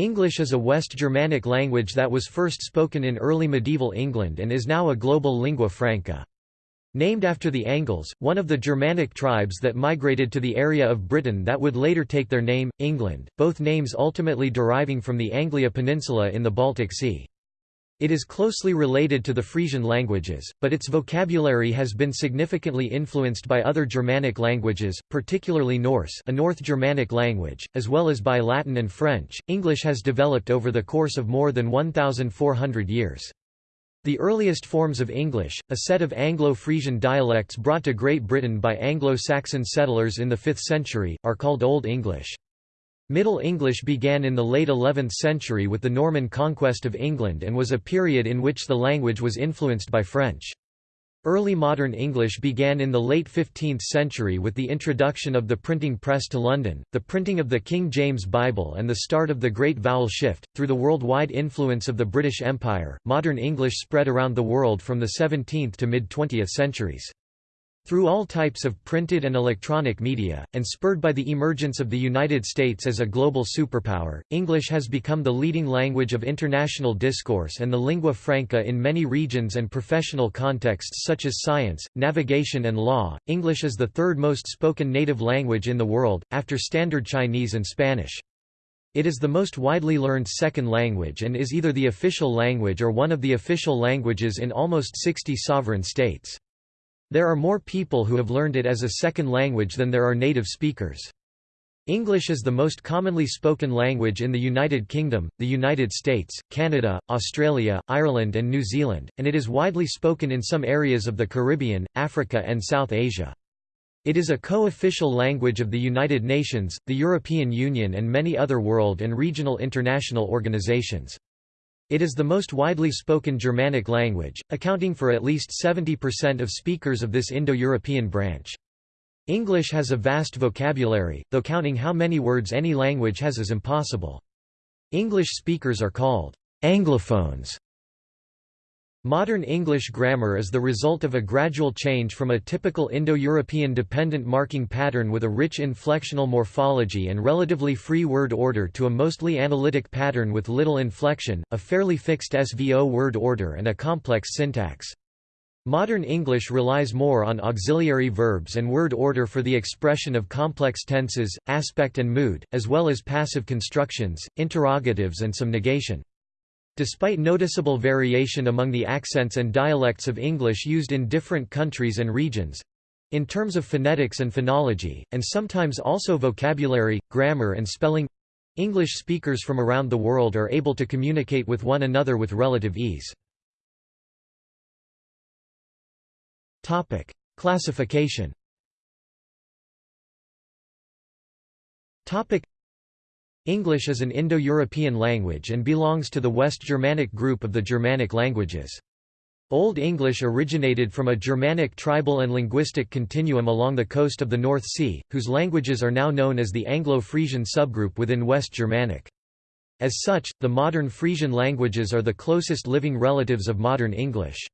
English is a West Germanic language that was first spoken in early medieval England and is now a global lingua franca. Named after the Angles, one of the Germanic tribes that migrated to the area of Britain that would later take their name, England, both names ultimately deriving from the Anglia Peninsula in the Baltic Sea. It is closely related to the Frisian languages, but its vocabulary has been significantly influenced by other Germanic languages, particularly Norse, a North Germanic language, as well as by Latin and French. English has developed over the course of more than 1400 years. The earliest forms of English, a set of Anglo-Frisian dialects brought to Great Britain by Anglo-Saxon settlers in the 5th century, are called Old English. Middle English began in the late 11th century with the Norman conquest of England and was a period in which the language was influenced by French. Early modern English began in the late 15th century with the introduction of the printing press to London, the printing of the King James Bible, and the start of the Great Vowel Shift. Through the worldwide influence of the British Empire, modern English spread around the world from the 17th to mid 20th centuries. Through all types of printed and electronic media, and spurred by the emergence of the United States as a global superpower, English has become the leading language of international discourse and the lingua franca in many regions and professional contexts such as science, navigation and law. English is the third most spoken native language in the world, after Standard Chinese and Spanish. It is the most widely learned second language and is either the official language or one of the official languages in almost 60 sovereign states. There are more people who have learned it as a second language than there are native speakers. English is the most commonly spoken language in the United Kingdom, the United States, Canada, Australia, Ireland and New Zealand, and it is widely spoken in some areas of the Caribbean, Africa and South Asia. It is a co-official language of the United Nations, the European Union and many other world and regional international organizations. It is the most widely spoken Germanic language, accounting for at least 70% of speakers of this Indo-European branch. English has a vast vocabulary, though counting how many words any language has is impossible. English speakers are called Anglophones Modern English grammar is the result of a gradual change from a typical Indo-European dependent marking pattern with a rich inflectional morphology and relatively free word order to a mostly analytic pattern with little inflection, a fairly fixed SVO word order and a complex syntax. Modern English relies more on auxiliary verbs and word order for the expression of complex tenses, aspect and mood, as well as passive constructions, interrogatives and some negation. Despite noticeable variation among the accents and dialects of English used in different countries and regions—in terms of phonetics and phonology, and sometimes also vocabulary, grammar and spelling—English speakers from around the world are able to communicate with one another with relative ease. Classification English is an Indo-European language and belongs to the West Germanic group of the Germanic languages. Old English originated from a Germanic tribal and linguistic continuum along the coast of the North Sea, whose languages are now known as the Anglo-Frisian subgroup within West Germanic. As such, the modern Frisian languages are the closest living relatives of modern English.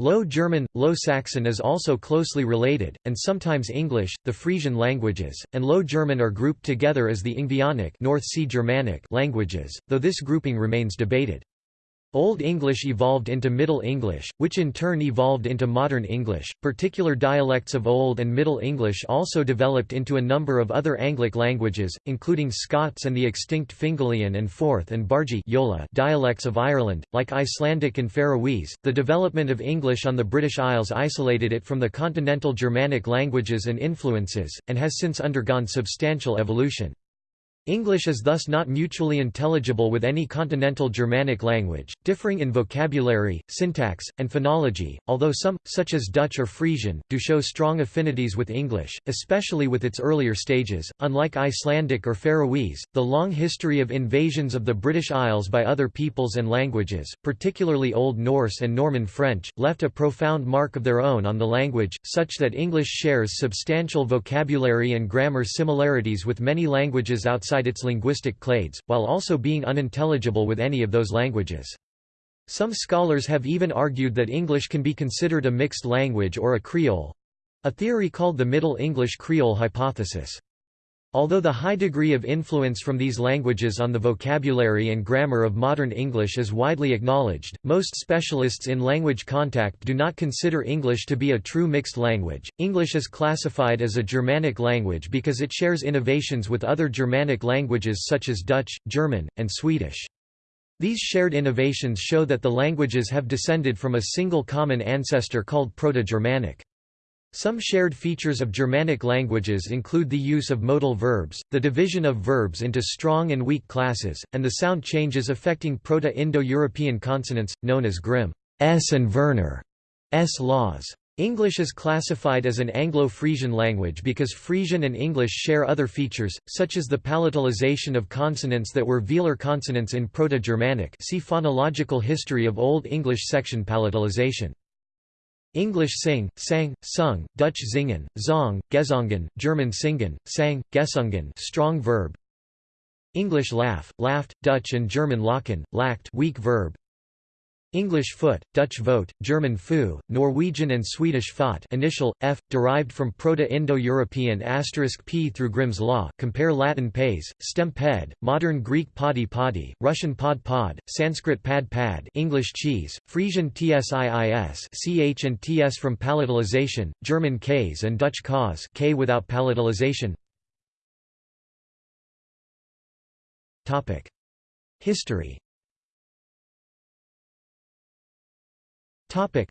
Low German, Low Saxon is also closely related, and sometimes English, the Frisian languages, and Low German are grouped together as the Ingvaeonic North sea Germanic languages, though this grouping remains debated. Old English evolved into Middle English, which in turn evolved into Modern English. Particular dialects of Old and Middle English also developed into a number of other Anglic languages, including Scots and the extinct Fingalian and Forth and Bargy Yola dialects of Ireland, like Icelandic and Faroese. The development of English on the British Isles isolated it from the continental Germanic languages and influences, and has since undergone substantial evolution. English is thus not mutually intelligible with any continental Germanic language, differing in vocabulary, syntax, and phonology, although some, such as Dutch or Frisian, do show strong affinities with English, especially with its earlier stages. Unlike Icelandic or Faroese, the long history of invasions of the British Isles by other peoples and languages, particularly Old Norse and Norman French, left a profound mark of their own on the language, such that English shares substantial vocabulary and grammar similarities with many languages outside outside its linguistic clades, while also being unintelligible with any of those languages. Some scholars have even argued that English can be considered a mixed language or a Creole—a theory called the Middle English Creole hypothesis. Although the high degree of influence from these languages on the vocabulary and grammar of modern English is widely acknowledged, most specialists in language contact do not consider English to be a true mixed language. English is classified as a Germanic language because it shares innovations with other Germanic languages such as Dutch, German, and Swedish. These shared innovations show that the languages have descended from a single common ancestor called Proto-Germanic. Some shared features of Germanic languages include the use of modal verbs, the division of verbs into strong and weak classes, and the sound changes affecting Proto-Indo-European consonants, known as Grimm's and Werner S laws. English is classified as an Anglo-Frisian language because Frisian and English share other features, such as the palatalization of consonants that were velar consonants in Proto-Germanic see phonological history of Old English section palatalization. English sing, sang, sung, Dutch zingen, zong, gezongen, German singen, sang, gesungen strong verb. English laugh, laughed, Dutch and German lachen, lacht weak verb. English foot, Dutch voet, German fu, Norwegian and Swedish fot initial, f, derived from Proto-Indo-European asterisk p through Grimm's law compare Latin pays, stem ped, modern Greek podi podi, Russian pod pod, Sanskrit pad pad English cheese, Frisian tsiis ch and ts from palatalization, German Käse and Dutch kaas k without palatalization. History Topic.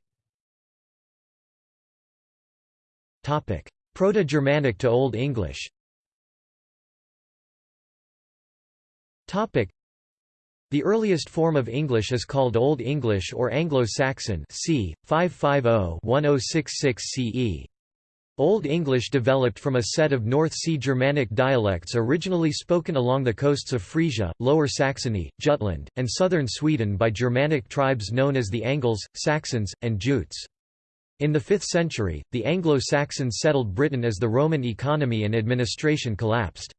Topic. Proto-Germanic to Old English Topic. The earliest form of English is called Old English or Anglo-Saxon c. 550-1066 CE. Old English developed from a set of North Sea Germanic dialects originally spoken along the coasts of Frisia, Lower Saxony, Jutland, and southern Sweden by Germanic tribes known as the Angles, Saxons, and Jutes. In the 5th century, the Anglo-Saxons settled Britain as the Roman economy and administration collapsed.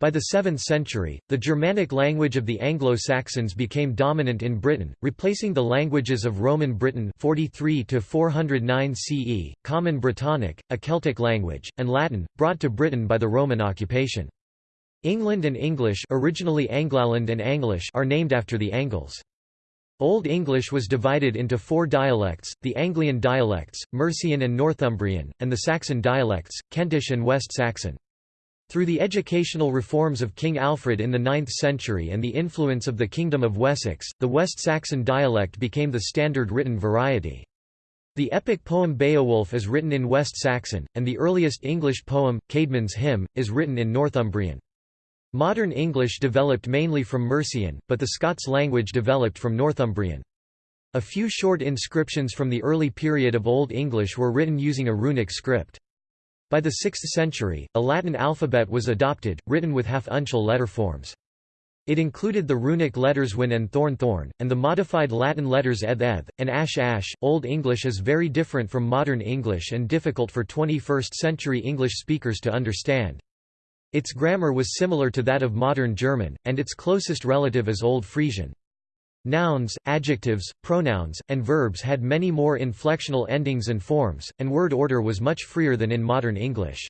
By the 7th century, the Germanic language of the Anglo-Saxons became dominant in Britain, replacing the languages of Roman Britain 43 to 409 CE, Common Brittonic, a Celtic language, and Latin, brought to Britain by the Roman occupation. England and English originally Anglaland and Anglish are named after the Angles. Old English was divided into four dialects, the Anglian dialects, Mercian and Northumbrian, and the Saxon dialects, Kentish and West Saxon. Through the educational reforms of King Alfred in the 9th century and the influence of the Kingdom of Wessex, the West Saxon dialect became the standard written variety. The epic poem Beowulf is written in West Saxon, and the earliest English poem, Caedmon's Hymn, is written in Northumbrian. Modern English developed mainly from Mercian, but the Scots language developed from Northumbrian. A few short inscriptions from the early period of Old English were written using a runic script. By the 6th century, a Latin alphabet was adopted, written with half-uncial letter forms. It included the runic letters wynn and thorn thorn, and the modified Latin letters eth eth, and ash ash. Old English is very different from modern English and difficult for 21st century English speakers to understand. Its grammar was similar to that of modern German, and its closest relative is Old Frisian. Nouns, adjectives, pronouns, and verbs had many more inflectional endings and forms, and word order was much freer than in modern English.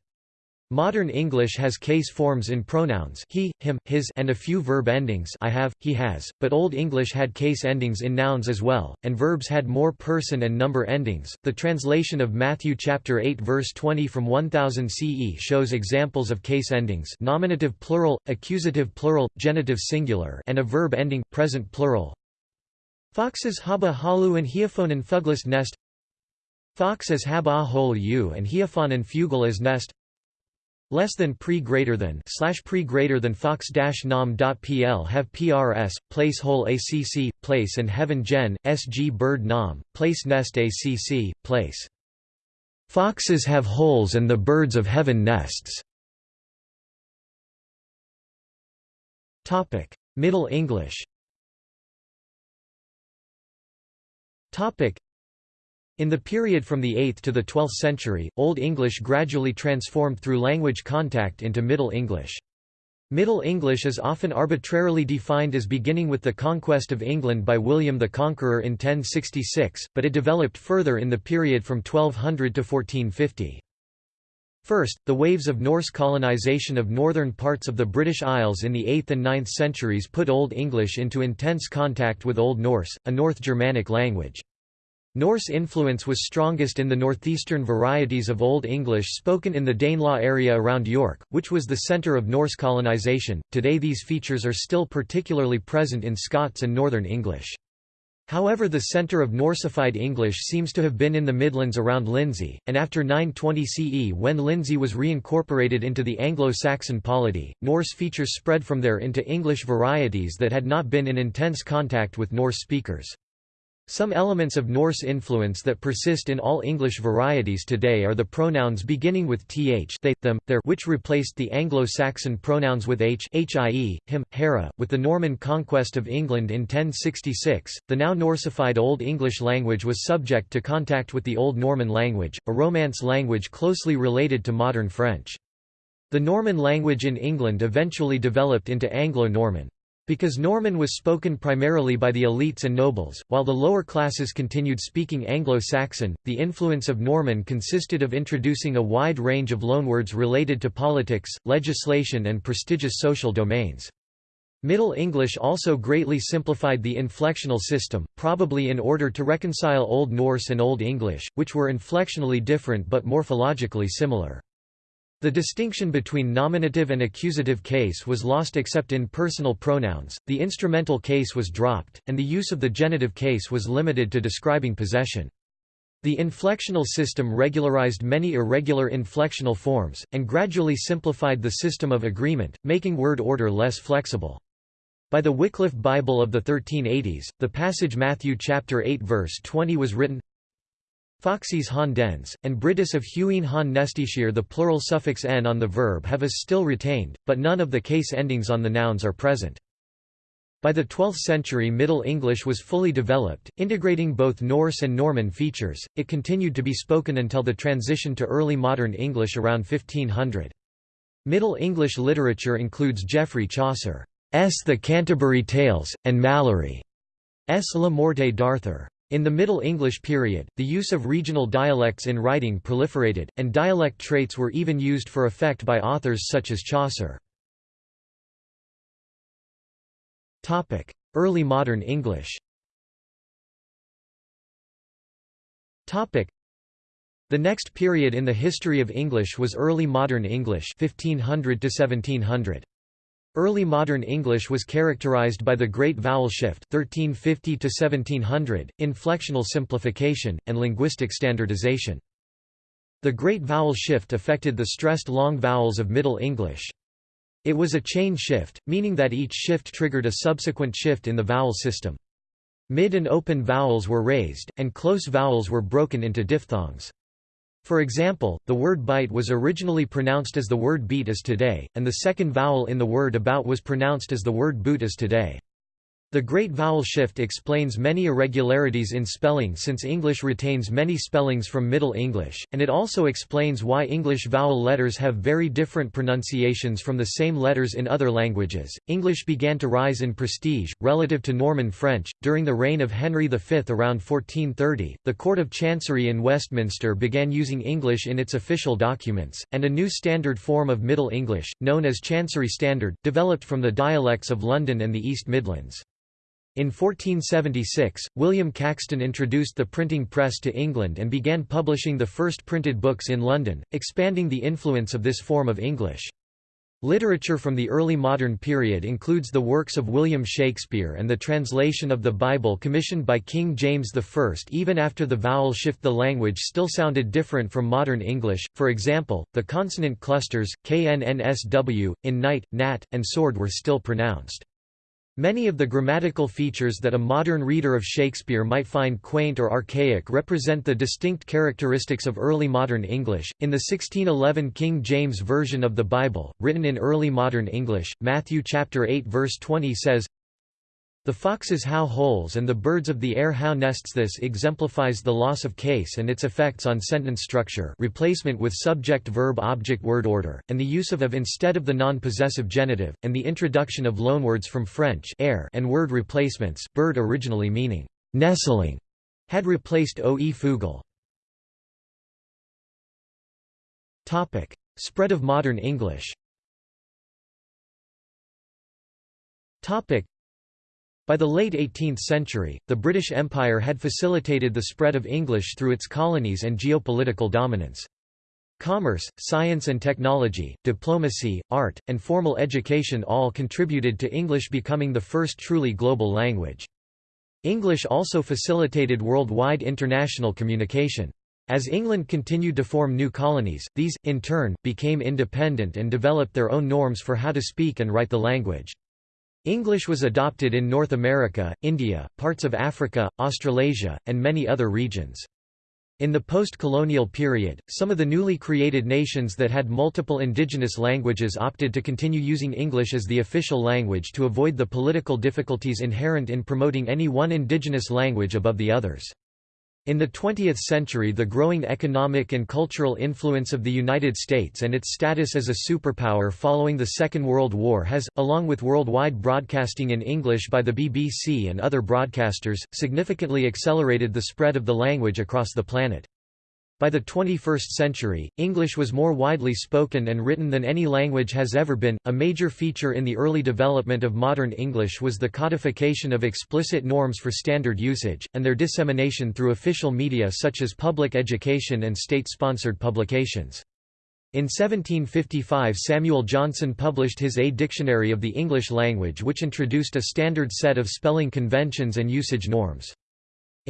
Modern English has case forms in pronouns he, him, his and a few verb endings I have, he has, but Old English had case endings in nouns as well, and verbs had more person and number endings. The translation of Matthew chapter 8 verse 20 from 1000 CE shows examples of case endings nominative plural, accusative plural, genitive singular and a verb ending present plural. Foxes haba halu and Heophonen fuglis nest. Foxes hab a hole u and Heophonen fugel as nest. Less than pre greater than slash pre greater than fox dash nom dot pl have prs place hole acc place and heaven gen sg bird nom place nest acc place. Foxes have holes and the birds of heaven nests. Topic. Middle english In the period from the 8th to the 12th century, Old English gradually transformed through language contact into Middle English. Middle English is often arbitrarily defined as beginning with the conquest of England by William the Conqueror in 1066, but it developed further in the period from 1200 to 1450. First, the waves of Norse colonization of northern parts of the British Isles in the 8th and 9th centuries put Old English into intense contact with Old Norse, a North Germanic language. Norse influence was strongest in the northeastern varieties of Old English spoken in the Danelaw area around York, which was the centre of Norse colonization. Today these features are still particularly present in Scots and Northern English. However the centre of Norsified English seems to have been in the Midlands around Lindsey, and after 920 CE when Lindsey was reincorporated into the Anglo-Saxon polity, Norse features spread from there into English varieties that had not been in intense contact with Norse speakers. Some elements of Norse influence that persist in all English varieties today are the pronouns beginning with th they, them, their which replaced the Anglo-Saxon pronouns with h hie, him, hera. With the Norman conquest of England in 1066, the now Norsified Old English language was subject to contact with the Old Norman language, a Romance language closely related to modern French. The Norman language in England eventually developed into Anglo-Norman. Because Norman was spoken primarily by the elites and nobles, while the lower classes continued speaking Anglo-Saxon, the influence of Norman consisted of introducing a wide range of loanwords related to politics, legislation and prestigious social domains. Middle English also greatly simplified the inflectional system, probably in order to reconcile Old Norse and Old English, which were inflectionally different but morphologically similar. The distinction between nominative and accusative case was lost except in personal pronouns, the instrumental case was dropped, and the use of the genitive case was limited to describing possession. The inflectional system regularized many irregular inflectional forms, and gradually simplified the system of agreement, making word order less flexible. By the Wycliffe Bible of the 1380s, the passage Matthew chapter 8 verse 20 was written, Foxes han dens, and Britis of Huine han nestishir the plural suffix n on the verb have is still retained, but none of the case endings on the nouns are present. By the 12th century Middle English was fully developed, integrating both Norse and Norman features, it continued to be spoken until the transition to early modern English around 1500. Middle English literature includes Geoffrey Chaucer's The Canterbury Tales, and Malory's La Morte d'Arthur. In the Middle English period, the use of regional dialects in writing proliferated, and dialect traits were even used for effect by authors such as Chaucer. Early modern English The next period in the history of English was Early Modern English 1500 to 1700. Early modern English was characterized by the Great Vowel Shift 1350 1700, inflectional simplification, and linguistic standardization. The Great Vowel Shift affected the stressed long vowels of Middle English. It was a chain shift, meaning that each shift triggered a subsequent shift in the vowel system. Mid and open vowels were raised, and close vowels were broken into diphthongs. For example, the word bite was originally pronounced as the word beat is today, and the second vowel in the word about was pronounced as the word boot is today. The Great Vowel Shift explains many irregularities in spelling since English retains many spellings from Middle English, and it also explains why English vowel letters have very different pronunciations from the same letters in other languages. English began to rise in prestige, relative to Norman French, during the reign of Henry V around 1430. The Court of Chancery in Westminster began using English in its official documents, and a new standard form of Middle English, known as Chancery Standard, developed from the dialects of London and the East Midlands. In 1476, William Caxton introduced the printing press to England and began publishing the first printed books in London, expanding the influence of this form of English. Literature from the early modern period includes the works of William Shakespeare and the translation of the Bible commissioned by King James I. Even after the vowel shift the language still sounded different from modern English, for example, the consonant clusters, knnsw, in knight, nat, and sword were still pronounced. Many of the grammatical features that a modern reader of Shakespeare might find quaint or archaic represent the distinct characteristics of early modern English. In the 1611 King James Version of the Bible, written in early modern English, Matthew chapter 8 verse 20 says, the foxes how holes and the birds of the air how nests. This exemplifies the loss of case and its effects on sentence structure replacement with subject-verb-object word order, and the use of of instead of the non-possessive genitive, and the introduction of loanwords from French air and word replacements bird originally meaning nestling had replaced oe fugl. Spread of modern English by the late 18th century, the British Empire had facilitated the spread of English through its colonies and geopolitical dominance. Commerce, science and technology, diplomacy, art, and formal education all contributed to English becoming the first truly global language. English also facilitated worldwide international communication. As England continued to form new colonies, these, in turn, became independent and developed their own norms for how to speak and write the language. English was adopted in North America, India, parts of Africa, Australasia, and many other regions. In the post-colonial period, some of the newly created nations that had multiple indigenous languages opted to continue using English as the official language to avoid the political difficulties inherent in promoting any one indigenous language above the others. In the 20th century the growing economic and cultural influence of the United States and its status as a superpower following the Second World War has, along with worldwide broadcasting in English by the BBC and other broadcasters, significantly accelerated the spread of the language across the planet. By the 21st century, English was more widely spoken and written than any language has ever been. A major feature in the early development of modern English was the codification of explicit norms for standard usage, and their dissemination through official media such as public education and state-sponsored publications. In 1755 Samuel Johnson published his A Dictionary of the English Language which introduced a standard set of spelling conventions and usage norms.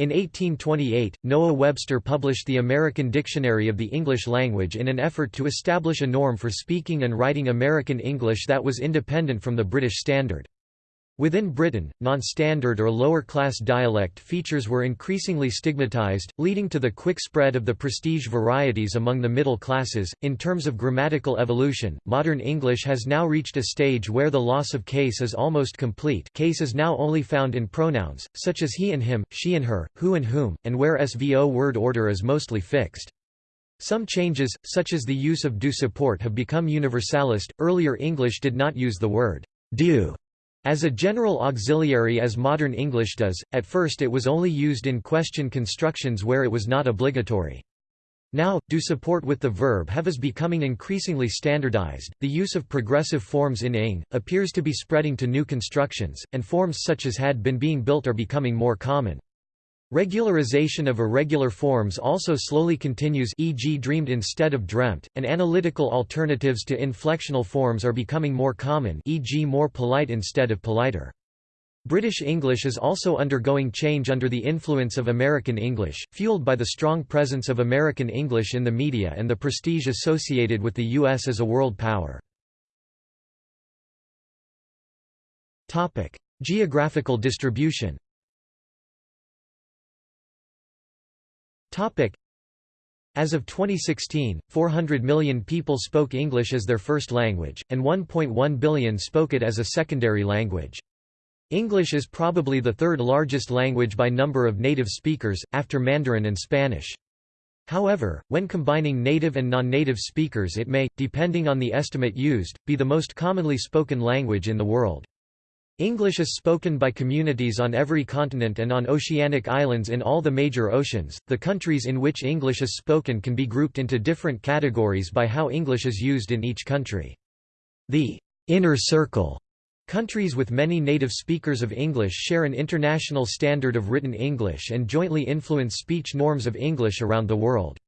In 1828, Noah Webster published the American Dictionary of the English Language in an effort to establish a norm for speaking and writing American English that was independent from the British Standard. Within Britain, non-standard or lower-class dialect features were increasingly stigmatized, leading to the quick spread of the prestige varieties among the middle classes. In terms of grammatical evolution, modern English has now reached a stage where the loss of case is almost complete. Case is now only found in pronouns, such as he and him, she and her, who and whom, and where SVO word order is mostly fixed. Some changes, such as the use of do support have become universalist. Earlier English did not use the word do as a general auxiliary as modern English does, at first it was only used in question constructions where it was not obligatory. Now, do support with the verb have is becoming increasingly standardized. The use of progressive forms in ing appears to be spreading to new constructions, and forms such as had been being built are becoming more common. Regularization of irregular forms also slowly continues e.g. dreamed instead of dreamt, and analytical alternatives to inflectional forms are becoming more common e.g. more polite instead of politer. British English is also undergoing change under the influence of American English, fueled by the strong presence of American English in the media and the prestige associated with the U.S. as a world power. Geographical distribution As of 2016, 400 million people spoke English as their first language, and 1.1 billion spoke it as a secondary language. English is probably the third largest language by number of native speakers, after Mandarin and Spanish. However, when combining native and non-native speakers it may, depending on the estimate used, be the most commonly spoken language in the world. English is spoken by communities on every continent and on oceanic islands in all the major oceans. The countries in which English is spoken can be grouped into different categories by how English is used in each country. The inner circle countries with many native speakers of English share an international standard of written English and jointly influence speech norms of English around the world.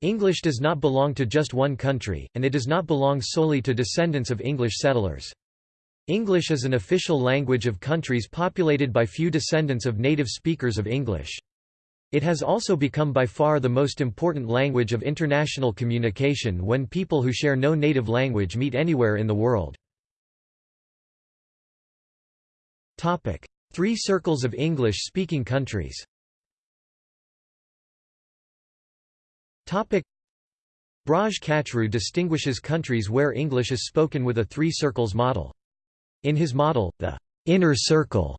English does not belong to just one country, and it does not belong solely to descendants of English settlers. English is an official language of countries populated by few descendants of native speakers of English. It has also become by far the most important language of international communication when people who share no native language meet anywhere in the world. Three circles of English-speaking countries Braj Kachru distinguishes countries where English is spoken with a three circles model. In his model, the inner circle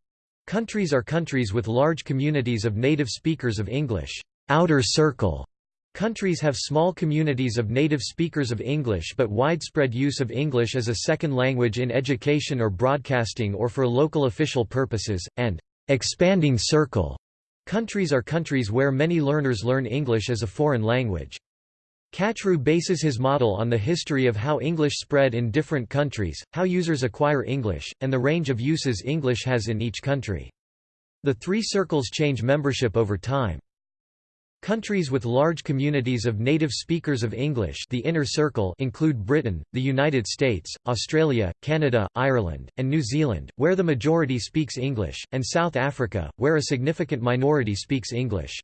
countries are countries with large communities of native speakers of English. Outer circle countries have small communities of native speakers of English but widespread use of English as a second language in education or broadcasting or for local official purposes, and expanding circle countries are countries where many learners learn English as a foreign language. Kachru bases his model on the history of how English spread in different countries, how users acquire English, and the range of uses English has in each country. The three circles change membership over time. Countries with large communities of native speakers of English the inner circle include Britain, the United States, Australia, Canada, Ireland, and New Zealand, where the majority speaks English, and South Africa, where a significant minority speaks English.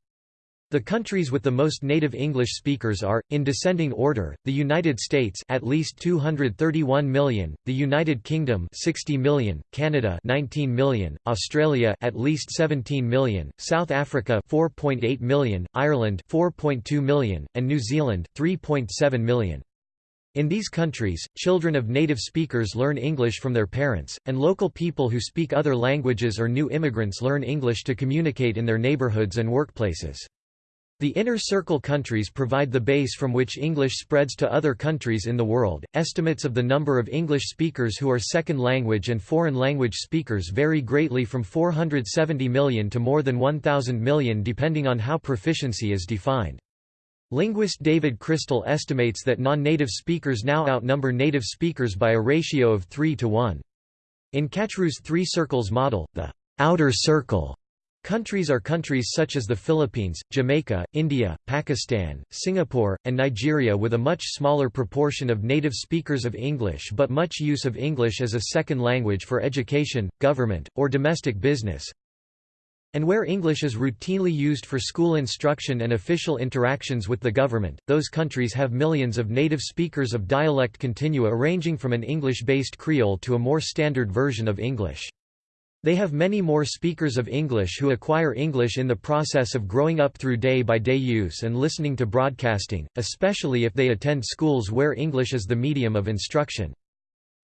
The countries with the most native English speakers are, in descending order, the United States at least 231 million, the United Kingdom 60 million, Canada 19 million, Australia at least 17 million, South Africa 4.8 million, Ireland 4.2 million, and New Zealand 3.7 million. In these countries, children of native speakers learn English from their parents, and local people who speak other languages or new immigrants learn English to communicate in their neighborhoods and workplaces. The inner circle countries provide the base from which English spreads to other countries in the world. Estimates of the number of English speakers who are second language and foreign language speakers vary greatly from 470 million to more than 1,000 million depending on how proficiency is defined. Linguist David Crystal estimates that non-native speakers now outnumber native speakers by a ratio of 3 to 1. In Kachru's three circles model, the outer circle Countries are countries such as the Philippines, Jamaica, India, Pakistan, Singapore, and Nigeria with a much smaller proportion of native speakers of English but much use of English as a second language for education, government, or domestic business, and where English is routinely used for school instruction and official interactions with the government, those countries have millions of native speakers of dialect continua ranging from an English-based Creole to a more standard version of English. They have many more speakers of English who acquire English in the process of growing up through day-by-day -day use and listening to broadcasting, especially if they attend schools where English is the medium of instruction.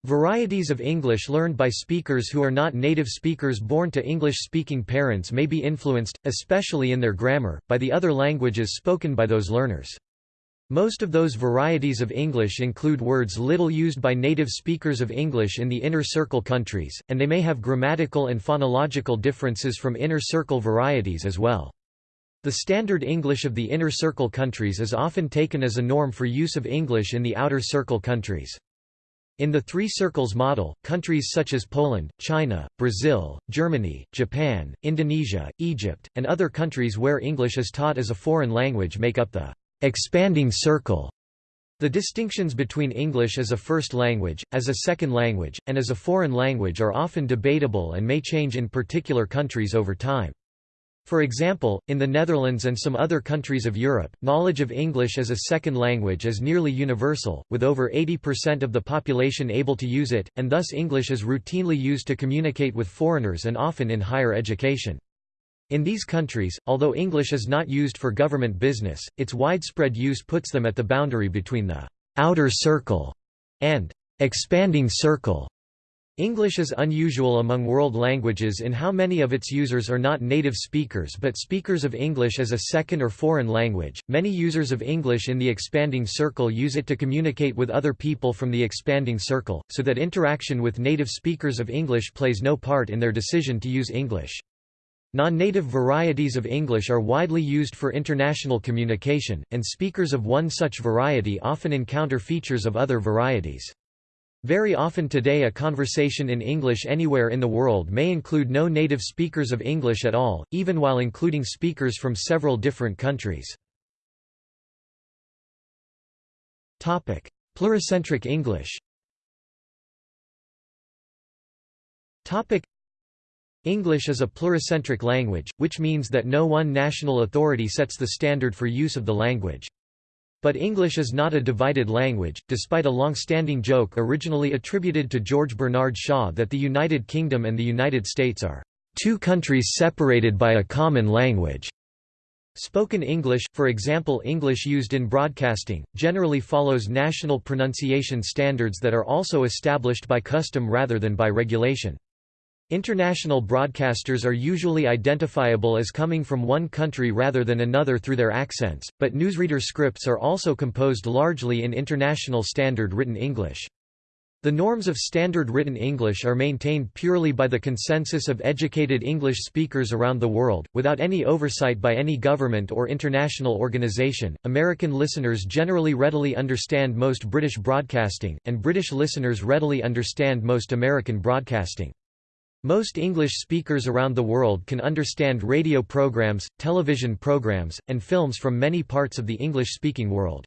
Varieties of English learned by speakers who are not native speakers born to English-speaking parents may be influenced, especially in their grammar, by the other languages spoken by those learners. Most of those varieties of English include words little used by native speakers of English in the inner circle countries, and they may have grammatical and phonological differences from inner circle varieties as well. The standard English of the inner circle countries is often taken as a norm for use of English in the outer circle countries. In the Three Circles model, countries such as Poland, China, Brazil, Germany, Japan, Indonesia, Egypt, and other countries where English is taught as a foreign language make up the expanding circle. The distinctions between English as a first language, as a second language, and as a foreign language are often debatable and may change in particular countries over time. For example, in the Netherlands and some other countries of Europe, knowledge of English as a second language is nearly universal, with over 80% of the population able to use it, and thus English is routinely used to communicate with foreigners and often in higher education. In these countries, although English is not used for government business, its widespread use puts them at the boundary between the «outer circle» and «expanding circle». English is unusual among world languages in how many of its users are not native speakers but speakers of English as a second or foreign language. Many users of English in the expanding circle use it to communicate with other people from the expanding circle, so that interaction with native speakers of English plays no part in their decision to use English. Non-native varieties of English are widely used for international communication, and speakers of one such variety often encounter features of other varieties. Very often today a conversation in English anywhere in the world may include no native speakers of English at all, even while including speakers from several different countries. Topic: Pluricentric English English is a pluricentric language, which means that no one national authority sets the standard for use of the language. But English is not a divided language, despite a long-standing joke originally attributed to George Bernard Shaw that the United Kingdom and the United States are two countries separated by a common language. Spoken English, for example English used in broadcasting, generally follows national pronunciation standards that are also established by custom rather than by regulation. International broadcasters are usually identifiable as coming from one country rather than another through their accents, but newsreader scripts are also composed largely in International Standard Written English. The norms of standard written English are maintained purely by the consensus of educated English speakers around the world, without any oversight by any government or international organization. American listeners generally readily understand most British broadcasting, and British listeners readily understand most American broadcasting. Most English speakers around the world can understand radio programs, television programs, and films from many parts of the English-speaking world.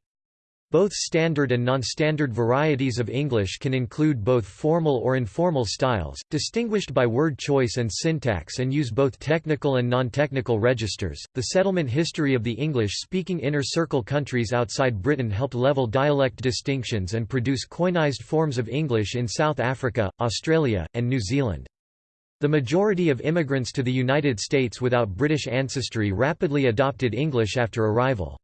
Both standard and non-standard varieties of English can include both formal or informal styles, distinguished by word choice and syntax and use both technical and non-technical registers. The settlement history of the English-speaking inner circle countries outside Britain helped level dialect distinctions and produce koineised forms of English in South Africa, Australia, and New Zealand. The majority of immigrants to the United States without British ancestry rapidly adopted English after arrival.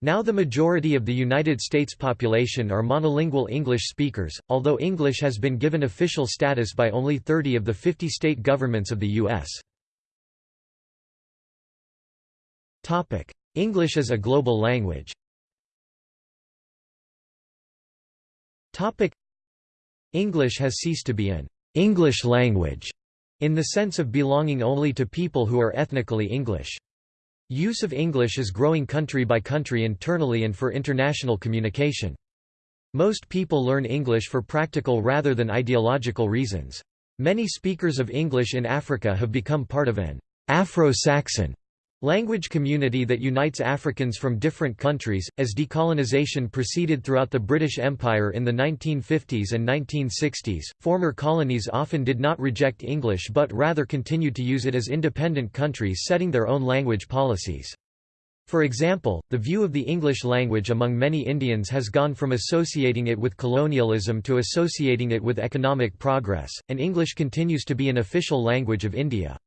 Now the majority of the United States population are monolingual English speakers, although English has been given official status by only 30 of the 50 state governments of the U.S. English as a global language English has ceased to be an English language in the sense of belonging only to people who are ethnically English. Use of English is growing country by country internally and for international communication. Most people learn English for practical rather than ideological reasons. Many speakers of English in Africa have become part of an Afro-Saxon Language community that unites Africans from different countries, as decolonization proceeded throughout the British Empire in the 1950s and 1960s, former colonies often did not reject English but rather continued to use it as independent countries setting their own language policies. For example, the view of the English language among many Indians has gone from associating it with colonialism to associating it with economic progress, and English continues to be an official language of India.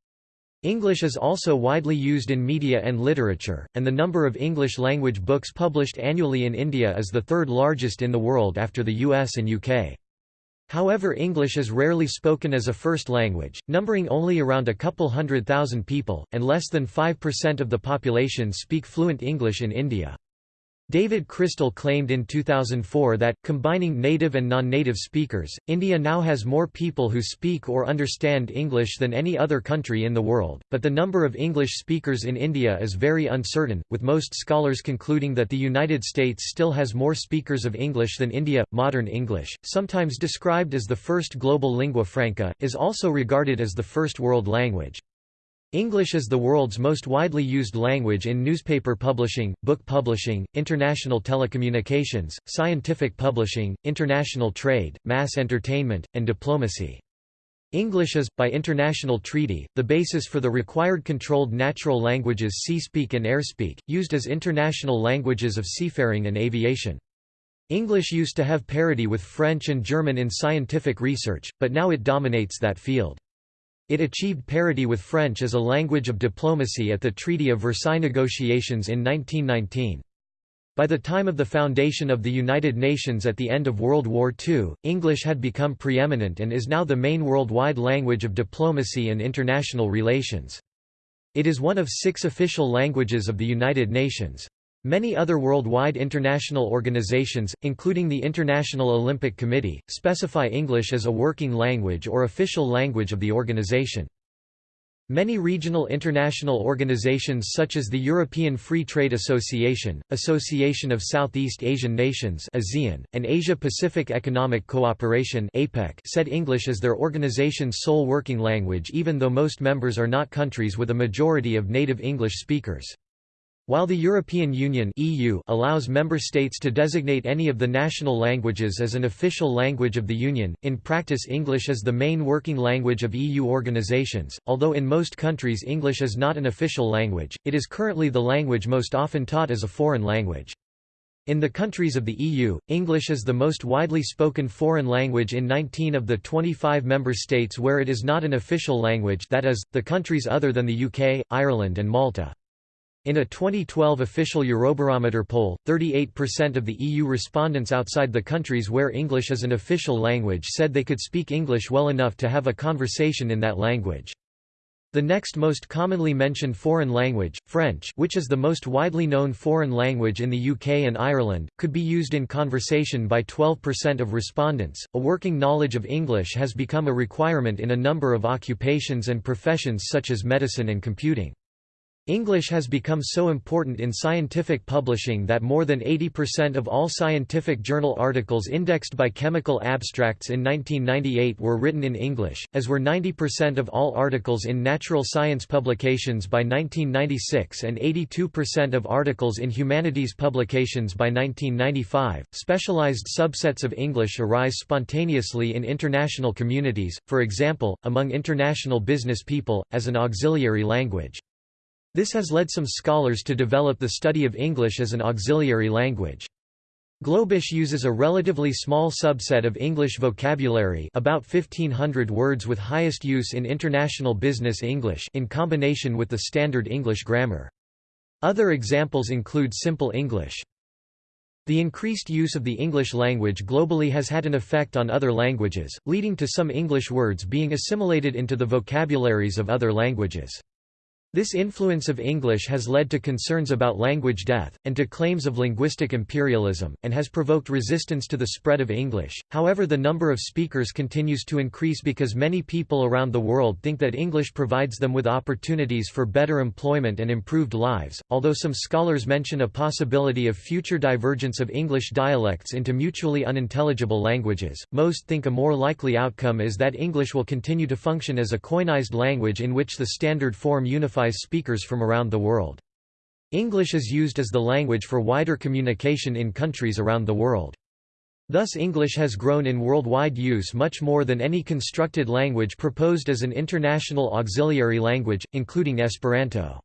English is also widely used in media and literature, and the number of English-language books published annually in India is the third largest in the world after the US and UK. However English is rarely spoken as a first language, numbering only around a couple hundred thousand people, and less than 5% of the population speak fluent English in India. David Crystal claimed in 2004 that, combining native and non-native speakers, India now has more people who speak or understand English than any other country in the world, but the number of English speakers in India is very uncertain, with most scholars concluding that the United States still has more speakers of English than India. Modern English, sometimes described as the first global lingua franca, is also regarded as the first world language. English is the world's most widely used language in newspaper publishing, book publishing, international telecommunications, scientific publishing, international trade, mass entertainment, and diplomacy. English is, by international treaty, the basis for the required controlled natural languages Sea-Speak and Airspeak, used as international languages of seafaring and aviation. English used to have parity with French and German in scientific research, but now it dominates that field. It achieved parity with French as a language of diplomacy at the Treaty of Versailles negotiations in 1919. By the time of the foundation of the United Nations at the end of World War II, English had become preeminent and is now the main worldwide language of diplomacy and international relations. It is one of six official languages of the United Nations. Many other worldwide international organizations, including the International Olympic Committee, specify English as a working language or official language of the organization. Many regional international organizations such as the European Free Trade Association, Association of Southeast Asian Nations ASEAN, and Asia-Pacific Economic Cooperation APEC said English as their organization's sole working language even though most members are not countries with a majority of native English speakers. While the European Union (EU) allows member states to designate any of the national languages as an official language of the Union, in practice English is the main working language of EU organizations. Although in most countries English is not an official language, it is currently the language most often taught as a foreign language. In the countries of the EU, English is the most widely spoken foreign language in 19 of the 25 member states where it is not an official language that is, the countries other than the UK, Ireland and Malta. In a 2012 official Eurobarometer poll, 38% of the EU respondents outside the countries where English is an official language said they could speak English well enough to have a conversation in that language. The next most commonly mentioned foreign language, French which is the most widely known foreign language in the UK and Ireland, could be used in conversation by 12% of respondents. A working knowledge of English has become a requirement in a number of occupations and professions such as medicine and computing. English has become so important in scientific publishing that more than 80% of all scientific journal articles indexed by Chemical Abstracts in 1998 were written in English, as were 90% of all articles in natural science publications by 1996 and 82% of articles in humanities publications by 1995. Specialized subsets of English arise spontaneously in international communities, for example, among international business people, as an auxiliary language. This has led some scholars to develop the study of English as an auxiliary language. Globish uses a relatively small subset of English vocabulary about 1500 words with highest use in international business English in combination with the standard English grammar. Other examples include Simple English. The increased use of the English language globally has had an effect on other languages, leading to some English words being assimilated into the vocabularies of other languages. This influence of English has led to concerns about language death, and to claims of linguistic imperialism, and has provoked resistance to the spread of English. However, the number of speakers continues to increase because many people around the world think that English provides them with opportunities for better employment and improved lives. Although some scholars mention a possibility of future divergence of English dialects into mutually unintelligible languages, most think a more likely outcome is that English will continue to function as a koineised language in which the standard form unifies unifies speakers from around the world. English is used as the language for wider communication in countries around the world. Thus English has grown in worldwide use much more than any constructed language proposed as an international auxiliary language, including Esperanto.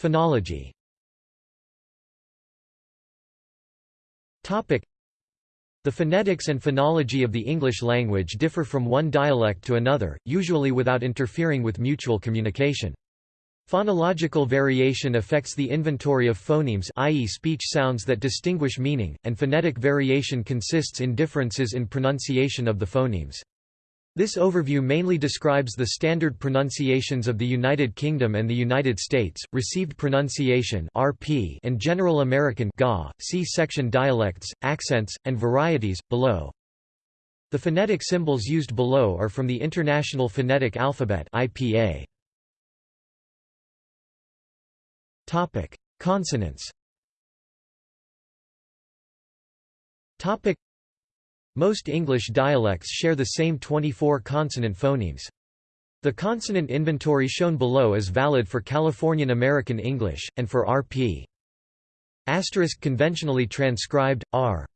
Phonology the phonetics and phonology of the English language differ from one dialect to another, usually without interfering with mutual communication. Phonological variation affects the inventory of phonemes i.e. speech sounds that distinguish meaning, and phonetic variation consists in differences in pronunciation of the phonemes. This overview mainly describes the standard pronunciations of the United Kingdom and the United States, received pronunciation (RP) and General American (GA). See section dialects, accents, and varieties below. The phonetic symbols used below are from the International Phonetic Alphabet (IPA). Topic: Consonants. Topic: most English dialects share the same 24 consonant phonemes. The consonant inventory shown below is valid for Californian American English, and for RP. Asterisk conventionally transcribed, R.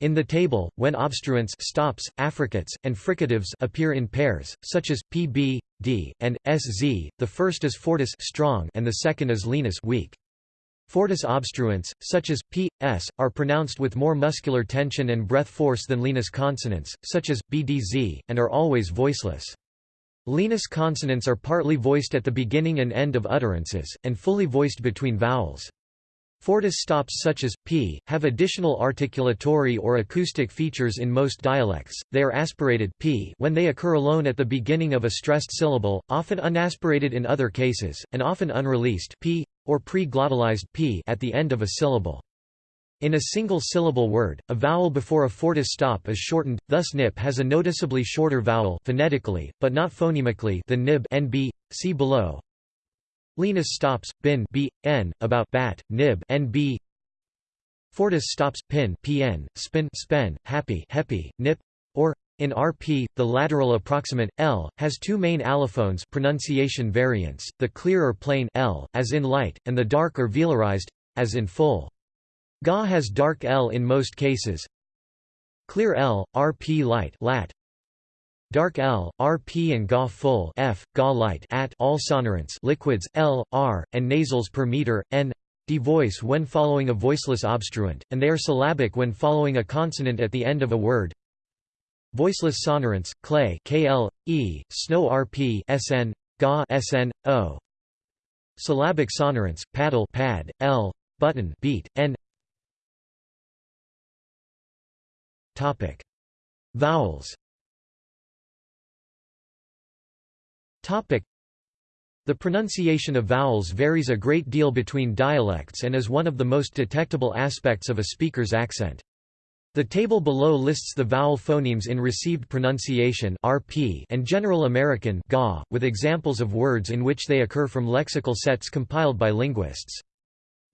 In the table, when obstruents stops, affricates, and fricatives appear in pairs, such as pb, d, and sz, the first is fortis strong and the second is lenis weak. Fortis obstruents, such as p, s, are pronounced with more muscular tension and breath force than lenis consonants, such as b, d, z, and are always voiceless. Lenis consonants are partly voiced at the beginning and end of utterances, and fully voiced between vowels. Fortis stops such as p have additional articulatory or acoustic features in most dialects. They are aspirated p when they occur alone at the beginning of a stressed syllable, often unaspirated in other cases, and often unreleased p or pre-glottalized p at the end of a syllable. In a single syllable word, a vowel before a fortis stop is shortened, thus nip has a noticeably shorter vowel phonetically, but not phonemically than nib nb. See below. Lenis stops, bin b, n, about bat, nib nb. Fortis stops, pin pn, spin spen, happy hepi, nip, or in RP, the lateral approximant l has two main allophones pronunciation variants: the clear or plain l, as in light, and the dark or velarized, as in full. Ga has dark l in most cases. Clear l, RP light, lat, Dark L, RP and Ga full F, Ga light at all sonorants liquids L, R, and nasals per meter, N D voice when following a voiceless obstruent, and they are syllabic when following a consonant at the end of a word. Voiceless sonorants, clay KL, E, snow RP SN, Ga SN, O. Syllabic sonorants, paddle pad, L, button beat, N Topic. Vowels The pronunciation of vowels varies a great deal between dialects and is one of the most detectable aspects of a speaker's accent. The table below lists the vowel phonemes in received pronunciation (RP) and General American (GA), with examples of words in which they occur from lexical sets compiled by linguists.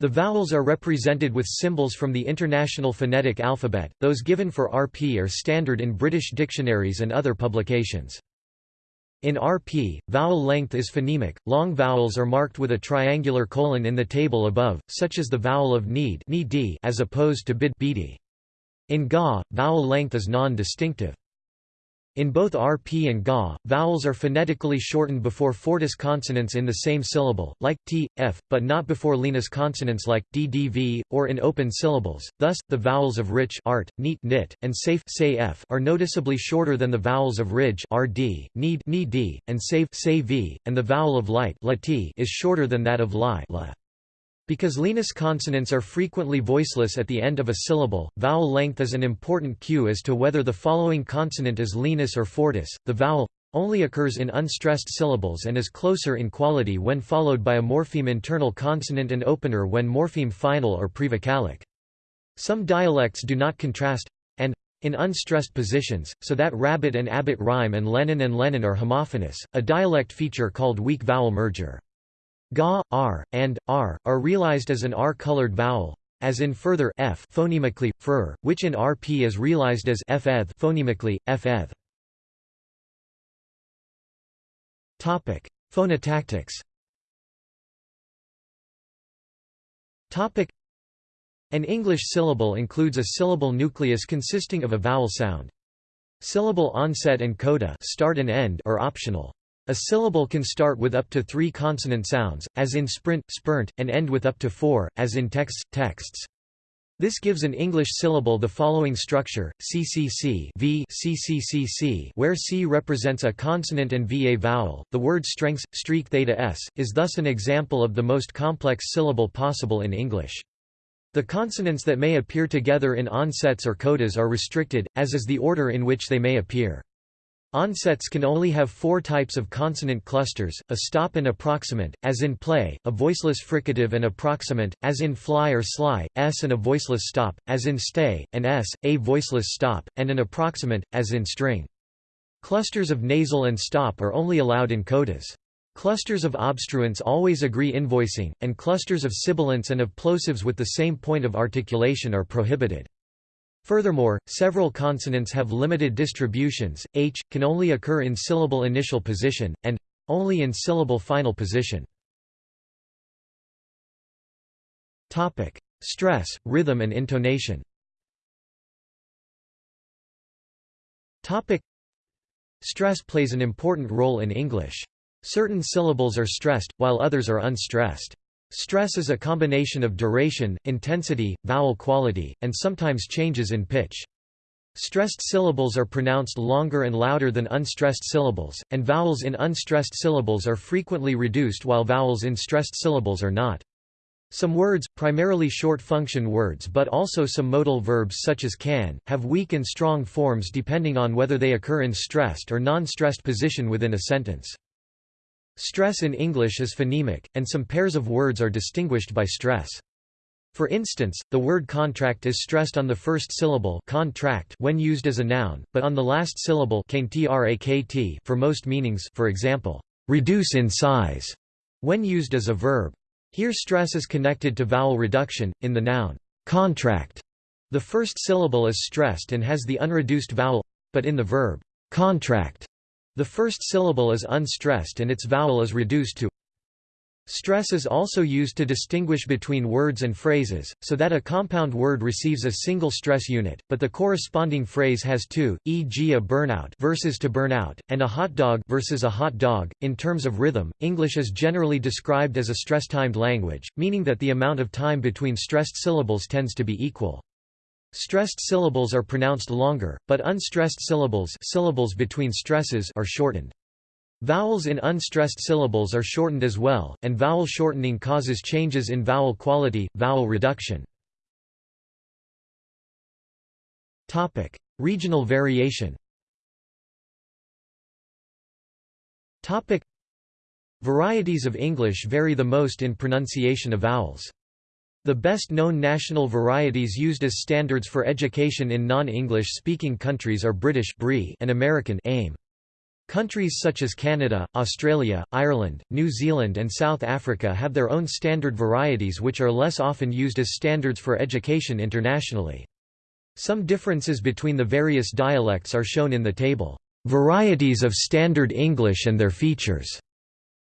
The vowels are represented with symbols from the International Phonetic Alphabet. Those given for RP are standard in British dictionaries and other publications. In RP, vowel length is phonemic. Long vowels are marked with a triangular colon in the table above, such as the vowel of need as opposed to bid. In Ga, vowel length is non-distinctive. In both RP and Ga, vowels are phonetically shortened before fortis consonants in the same syllable, like t, f, but not before lenis consonants like d, d, v, or in open syllables. Thus, the vowels of rich art, neat, nit, and safe say f are noticeably shorter than the vowels of ridge rd, need, d, and save say v, and the vowel of light is shorter than that of li la. Because lenis consonants are frequently voiceless at the end of a syllable, vowel length is an important cue as to whether the following consonant is lenis or fortis. The vowel only occurs in unstressed syllables and is closer in quality when followed by a morpheme internal consonant and opener when morpheme final or prevocalic. Some dialects do not contrast and in unstressed positions, so that rabbit and abbot rhyme and Lenin and Lennon are homophonous, a dialect feature called weak vowel merger. Ga, r, and, r, are realized as an r-colored vowel, as in further f phonemically, fur, which in rp is realized as f phonemically, f Topic: Phonotactics. Topic: An English syllable includes a syllable nucleus consisting of a vowel sound. Syllable onset and coda start and end are optional. A syllable can start with up to three consonant sounds, as in sprint, sprint, and end with up to four, as in texts, texts. This gives an English syllable the following structure, CCC v CCCC where C represents a consonant and V a vowel. The word strengths, streak theta s, is thus an example of the most complex syllable possible in English. The consonants that may appear together in onsets or codas are restricted, as is the order in which they may appear. Onsets can only have four types of consonant clusters, a stop and approximant, as in play, a voiceless fricative and approximant, as in fly or sly, s and a voiceless stop, as in stay, and s, a voiceless stop, and an approximant, as in string. Clusters of nasal and stop are only allowed in codas. Clusters of obstruents always agree invoicing, and clusters of sibilants and of plosives with the same point of articulation are prohibited. Furthermore, several consonants have limited distributions, h, can only occur in syllable initial position, and only in syllable final position. Stress, rhythm and intonation Stress plays an important role in English. Certain syllables are stressed, while others are unstressed. Stress is a combination of duration, intensity, vowel quality, and sometimes changes in pitch. Stressed syllables are pronounced longer and louder than unstressed syllables, and vowels in unstressed syllables are frequently reduced while vowels in stressed syllables are not. Some words, primarily short function words but also some modal verbs such as can, have weak and strong forms depending on whether they occur in stressed or non-stressed position within a sentence. Stress in English is phonemic, and some pairs of words are distinguished by stress. For instance, the word contract is stressed on the first syllable contract when used as a noun, but on the last syllable for most meanings for example, reduce in size, when used as a verb. Here stress is connected to vowel reduction, in the noun contract. The first syllable is stressed and has the unreduced vowel, but in the verb contract, the first syllable is unstressed and its vowel is reduced to Stress is also used to distinguish between words and phrases, so that a compound word receives a single stress unit, but the corresponding phrase has two, e.g. a burnout versus to burn out, and a hot dog versus a hot dog. In terms of rhythm, English is generally described as a stress-timed language, meaning that the amount of time between stressed syllables tends to be equal. Stressed syllables are pronounced longer, but unstressed syllables, syllables between stresses are shortened. Vowels in unstressed syllables are shortened as well, and vowel shortening causes changes in vowel quality, vowel reduction. Topic: Regional variation. Topic: Varieties of English vary the most in pronunciation of vowels. The best known national varieties used as standards for education in non-English speaking countries are British and American AIM. Countries such as Canada, Australia, Ireland, New Zealand and South Africa have their own standard varieties which are less often used as standards for education internationally. Some differences between the various dialects are shown in the table. Varieties of Standard English and their features.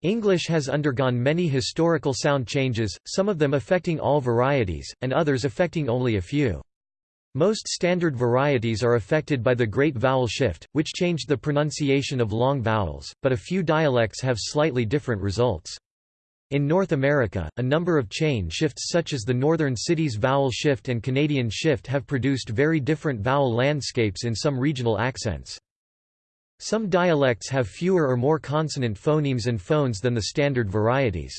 English has undergone many historical sound changes, some of them affecting all varieties, and others affecting only a few. Most standard varieties are affected by the Great Vowel Shift, which changed the pronunciation of long vowels, but a few dialects have slightly different results. In North America, a number of chain shifts such as the Northern Cities Vowel Shift and Canadian Shift have produced very different vowel landscapes in some regional accents. Some dialects have fewer or more consonant phonemes and phones than the standard varieties.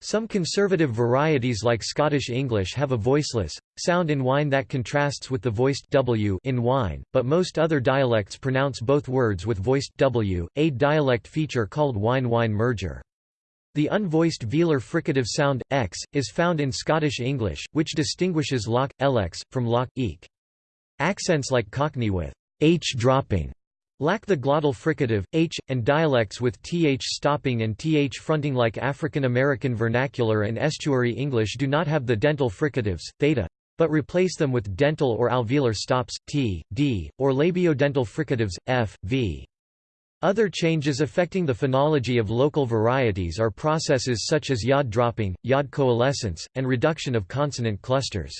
Some conservative varieties like Scottish English have a voiceless, sound in wine that contrasts with the voiced w in wine, but most other dialects pronounce both words with voiced w, a dialect feature called wine-whine merger. The unvoiced velar fricative sound, x, is found in Scottish English, which distinguishes loch, lx, from loch, eek. Accents like Cockney with h dropping Lack the glottal fricative, h, and dialects with th stopping and th fronting like African American vernacular and estuary English do not have the dental fricatives, theta, but replace them with dental or alveolar stops, t, d, or labiodental fricatives, f, v. Other changes affecting the phonology of local varieties are processes such as yod dropping, yod coalescence, and reduction of consonant clusters.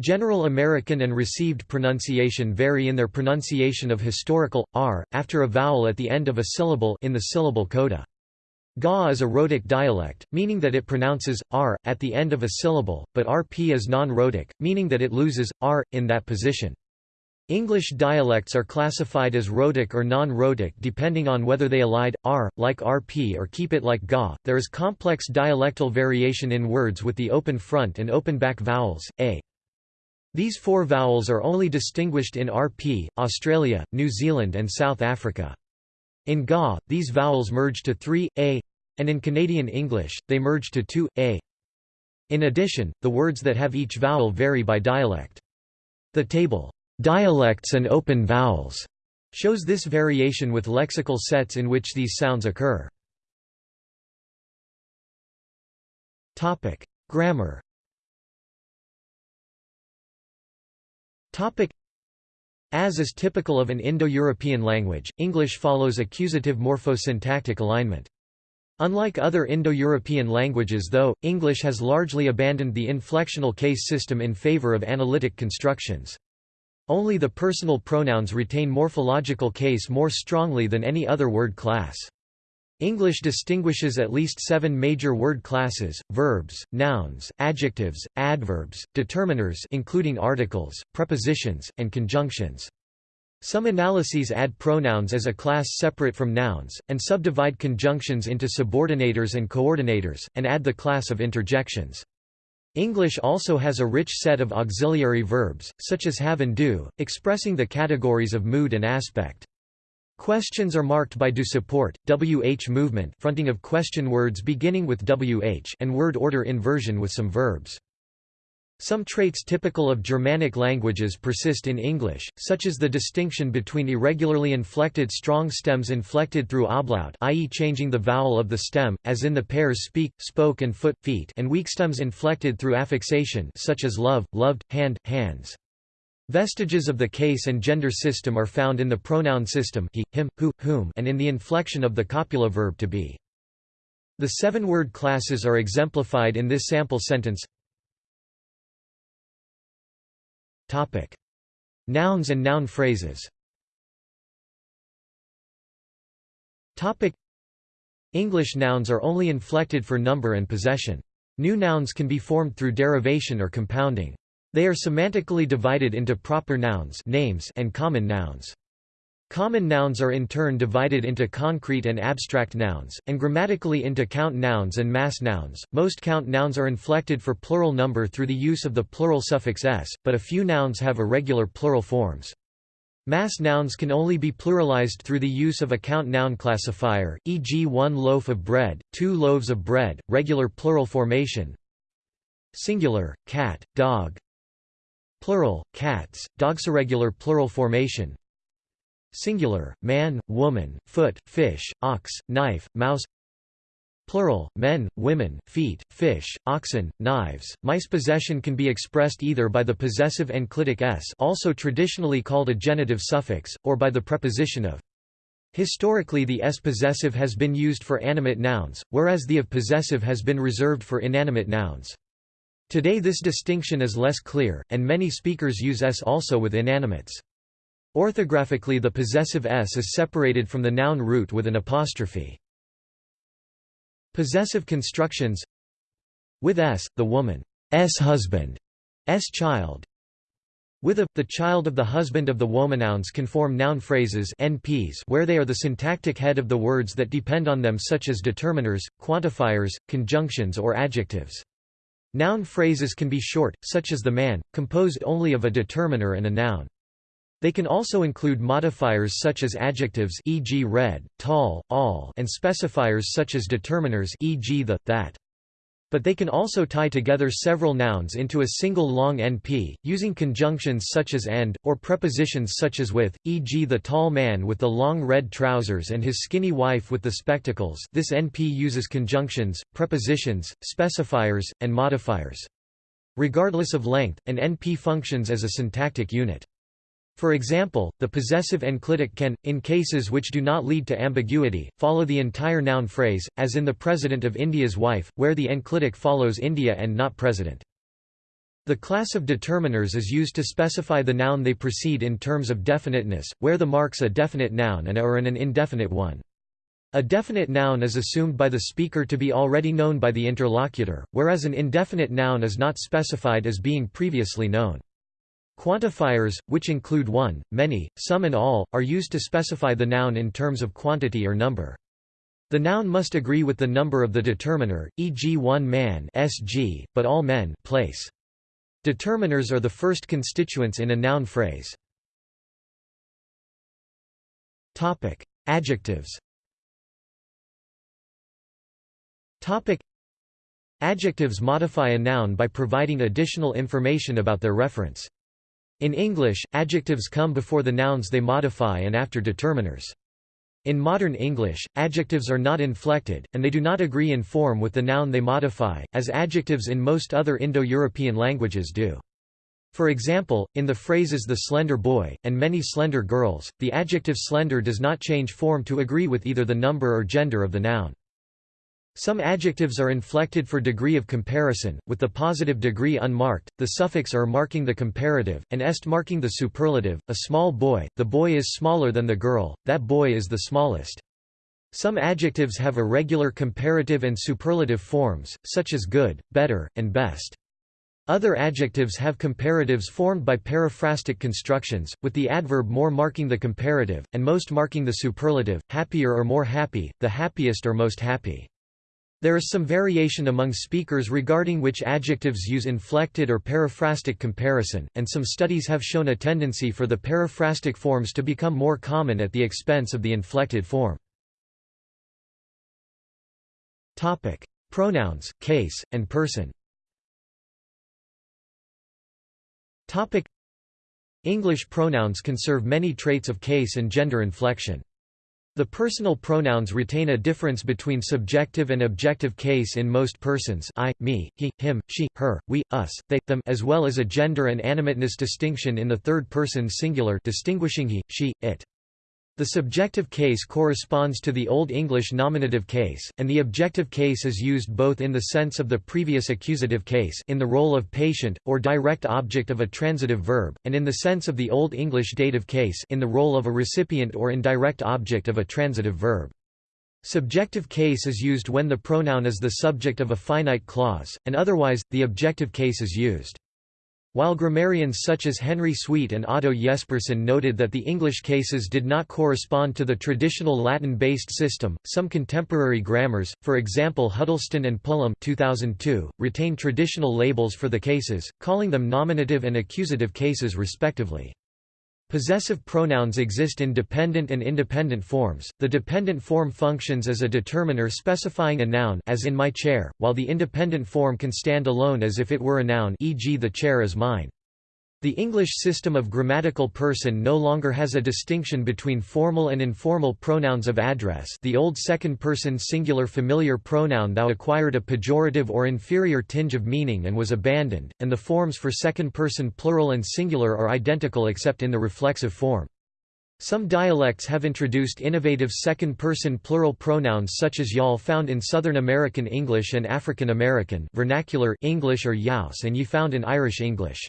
General American and received pronunciation vary in their pronunciation of historical r after a vowel at the end of a syllable in the syllable coda. Ga is a rhotic dialect, meaning that it pronounces r at the end of a syllable, but rp is non-rhotic, meaning that it loses r in that position. English dialects are classified as rhotic or non-rhotic depending on whether they elide r like rp or keep it like ga. There is complex dialectal variation in words with the open front and open back vowels a. These four vowels are only distinguished in RP, Australia, New Zealand and South Africa. In Ga, these vowels merge to 3, a, and in Canadian English, they merge to 2, a. In addition, the words that have each vowel vary by dialect. The table, "'Dialects and Open Vowels' shows this variation with lexical sets in which these sounds occur. Grammar As is typical of an Indo-European language, English follows accusative morphosyntactic alignment. Unlike other Indo-European languages though, English has largely abandoned the inflectional case system in favor of analytic constructions. Only the personal pronouns retain morphological case more strongly than any other word class. English distinguishes at least seven major word classes, verbs, nouns, adjectives, adverbs, determiners including articles, prepositions, and conjunctions. Some analyses add pronouns as a class separate from nouns, and subdivide conjunctions into subordinators and coordinators, and add the class of interjections. English also has a rich set of auxiliary verbs, such as have and do, expressing the categories of mood and aspect. Questions are marked by do support, wh movement fronting of question words beginning with wh and word order inversion with some verbs. Some traits typical of Germanic languages persist in English, such as the distinction between irregularly inflected strong stems inflected through ablaut i.e. changing the vowel of the stem, as in the pairs speak, spoke and foot feet and weak stems inflected through affixation such as love, loved, hand, hands. Vestiges of the case and gender system are found in the pronoun system he, him, who, whom and in the inflection of the copula verb to be. The seven word classes are exemplified in this sample sentence Topic. Nouns and noun phrases Topic. English nouns are only inflected for number and possession. New nouns can be formed through derivation or compounding. They are semantically divided into proper nouns names and common nouns. Common nouns are in turn divided into concrete and abstract nouns, and grammatically into count nouns and mass nouns. Most count nouns are inflected for plural number through the use of the plural suffix s, but a few nouns have irregular plural forms. Mass nouns can only be pluralized through the use of a count noun classifier, e.g. one loaf of bread, two loaves of bread, regular plural formation Singular, cat, dog Plural, cats, dogs irregular plural formation Singular, man, woman, foot, fish, ox, knife, mouse Plural, men, women, feet, fish, oxen, knives, mice Possession can be expressed either by the possessive enclitic s also traditionally called a genitive suffix, or by the preposition of. Historically the s possessive has been used for animate nouns, whereas the of possessive has been reserved for inanimate nouns. Today this distinction is less clear, and many speakers use s also with inanimates. Orthographically the possessive s is separated from the noun root with an apostrophe. Possessive constructions With s, the woman's husband, s child. With a, the child of the husband of the woman. Nouns can form noun phrases NPs where they are the syntactic head of the words that depend on them such as determiners, quantifiers, conjunctions or adjectives. Noun phrases can be short, such as the man, composed only of a determiner and a noun. They can also include modifiers such as adjectives e.g. red, tall, all and specifiers such as determiners e.g. the, that. But they can also tie together several nouns into a single long NP, using conjunctions such as and, or prepositions such as with, e.g. the tall man with the long red trousers and his skinny wife with the spectacles this NP uses conjunctions, prepositions, specifiers, and modifiers. Regardless of length, an NP functions as a syntactic unit. For example, the possessive enclitic can, in cases which do not lead to ambiguity, follow the entire noun phrase, as in the President of India's wife, where the enclitic follows India and not President. The class of determiners is used to specify the noun they precede in terms of definiteness, where the marks a definite noun and are an indefinite one. A definite noun is assumed by the speaker to be already known by the interlocutor, whereas an indefinite noun is not specified as being previously known. Quantifiers, which include one, many, some and all, are used to specify the noun in terms of quantity or number. The noun must agree with the number of the determiner, e.g. one man sg, but all men place. Determiners are the first constituents in a noun phrase. Topic: Adjectives. Topic: Adjectives modify a noun by providing additional information about their reference. In English, adjectives come before the nouns they modify and after determiners. In modern English, adjectives are not inflected, and they do not agree in form with the noun they modify, as adjectives in most other Indo-European languages do. For example, in the phrases the slender boy, and many slender girls, the adjective slender does not change form to agree with either the number or gender of the noun. Some adjectives are inflected for degree of comparison, with the positive degree unmarked, the suffix er marking the comparative, and est marking the superlative. A small boy, the boy is smaller than the girl, that boy is the smallest. Some adjectives have irregular comparative and superlative forms, such as good, better, and best. Other adjectives have comparatives formed by periphrastic constructions, with the adverb more marking the comparative, and most marking the superlative, happier or more happy, the happiest or most happy. There is some variation among speakers regarding which adjectives use inflected or periphrastic comparison, and some studies have shown a tendency for the periphrastic forms to become more common at the expense of the inflected form. Topic: Pronouns, case, and person. Topic: English pronouns conserve many traits of case and gender inflection. The personal pronouns retain a difference between subjective and objective case in most persons I, me, he, him, she, her, we, us, they, them as well as a gender and animateness distinction in the third person singular distinguishing he, she, it. The subjective case corresponds to the Old English nominative case, and the objective case is used both in the sense of the previous accusative case in the role of patient, or direct object of a transitive verb, and in the sense of the Old English dative case in the role of a recipient or indirect object of a transitive verb. Subjective case is used when the pronoun is the subject of a finite clause, and otherwise, the objective case is used. While grammarians such as Henry Sweet and Otto Jespersen noted that the English cases did not correspond to the traditional Latin-based system, some contemporary grammars, for example Huddleston and Pullum 2002, retain traditional labels for the cases, calling them nominative and accusative cases respectively. Possessive pronouns exist in dependent and independent forms. The dependent form functions as a determiner specifying a noun as in my chair, while the independent form can stand alone as if it were a noun e.g. the chair is mine. The English system of grammatical person no longer has a distinction between formal and informal pronouns of address the old second-person singular familiar pronoun thou acquired a pejorative or inferior tinge of meaning and was abandoned, and the forms for second-person plural and singular are identical except in the reflexive form. Some dialects have introduced innovative second-person plural pronouns such as y'all found in Southern American English and African American vernacular English or youse and ye found in Irish English.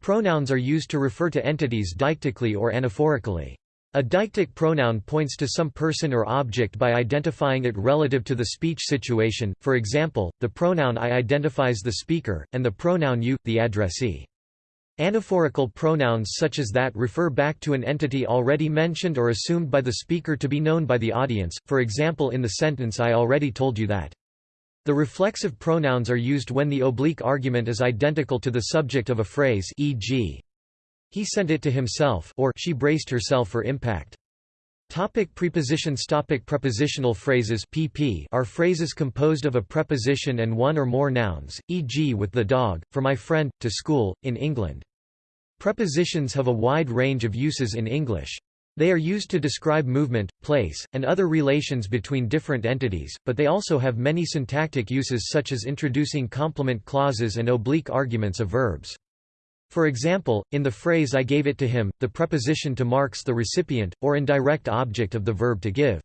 Pronouns are used to refer to entities deictically or anaphorically. A deictic pronoun points to some person or object by identifying it relative to the speech situation, for example, the pronoun I identifies the speaker, and the pronoun you, the addressee. Anaphorical pronouns such as that refer back to an entity already mentioned or assumed by the speaker to be known by the audience, for example in the sentence I already told you that. The reflexive pronouns are used when the oblique argument is identical to the subject of a phrase e.g. he sent it to himself or she braced herself for impact. Topic prepositions Topic Prepositional phrases pp are phrases composed of a preposition and one or more nouns, e.g. with the dog, for my friend, to school, in England. Prepositions have a wide range of uses in English. They are used to describe movement, place, and other relations between different entities, but they also have many syntactic uses such as introducing complement clauses and oblique arguments of verbs. For example, in the phrase I gave it to him, the preposition to marks the recipient, or indirect object of the verb to give.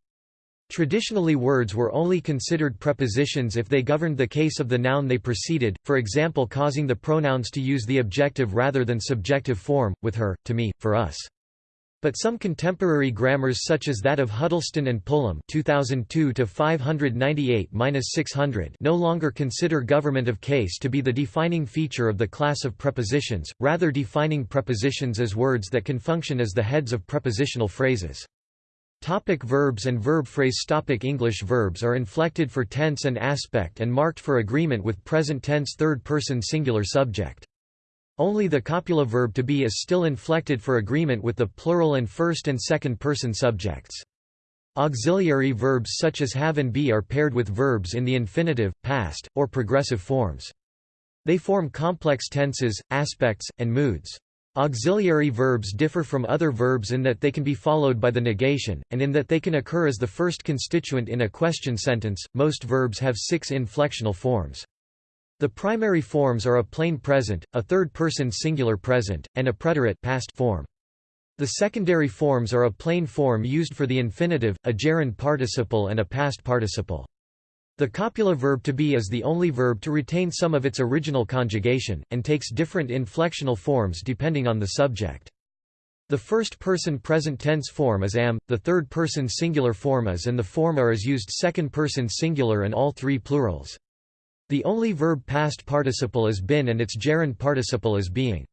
Traditionally words were only considered prepositions if they governed the case of the noun they preceded, for example causing the pronouns to use the objective rather than subjective form, with her, to me, for us. But some contemporary grammars such as that of Huddleston and Pullum 2002 no longer consider government of case to be the defining feature of the class of prepositions, rather defining prepositions as words that can function as the heads of prepositional phrases. Topic verbs and verb phrase Topic English verbs are inflected for tense and aspect and marked for agreement with present tense third-person singular subject. Only the copula verb to be is still inflected for agreement with the plural and first and second person subjects. Auxiliary verbs such as have and be are paired with verbs in the infinitive, past, or progressive forms. They form complex tenses, aspects, and moods. Auxiliary verbs differ from other verbs in that they can be followed by the negation, and in that they can occur as the first constituent in a question sentence. Most verbs have six inflectional forms. The primary forms are a plain present, a third-person singular present, and a preterite past form. The secondary forms are a plain form used for the infinitive, a gerund participle and a past participle. The copula verb to be is the only verb to retain some of its original conjugation, and takes different inflectional forms depending on the subject. The first-person present tense form is am, the third-person singular form is and the form are is used second-person singular and all three plurals. The only verb past participle is been and its gerund participle is being.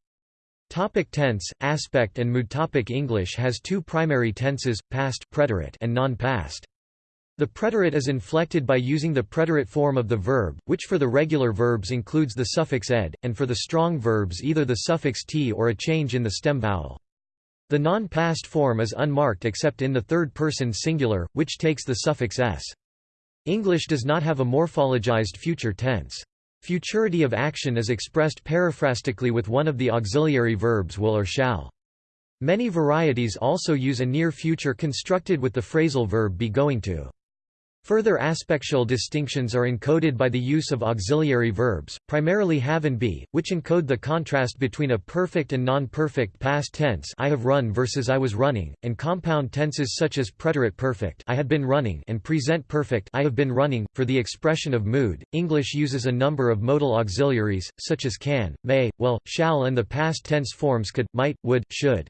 Topic tense, aspect and mood Topic English has two primary tenses, past preterite and non-past. The preterite is inflected by using the preterite form of the verb, which for the regular verbs includes the suffix ed, and for the strong verbs either the suffix t or a change in the stem vowel. The non-past form is unmarked except in the third person singular, which takes the suffix s. English does not have a morphologized future tense. Futurity of action is expressed periphrastically with one of the auxiliary verbs will or shall. Many varieties also use a near future constructed with the phrasal verb be going to. Further aspectual distinctions are encoded by the use of auxiliary verbs, primarily have and be, which encode the contrast between a perfect and non-perfect past tense I have run versus I was running, and compound tenses such as preterite perfect I had been running and present perfect I have been running. For the expression of mood, English uses a number of modal auxiliaries, such as can, may, will, shall and the past tense forms could, might, would, should.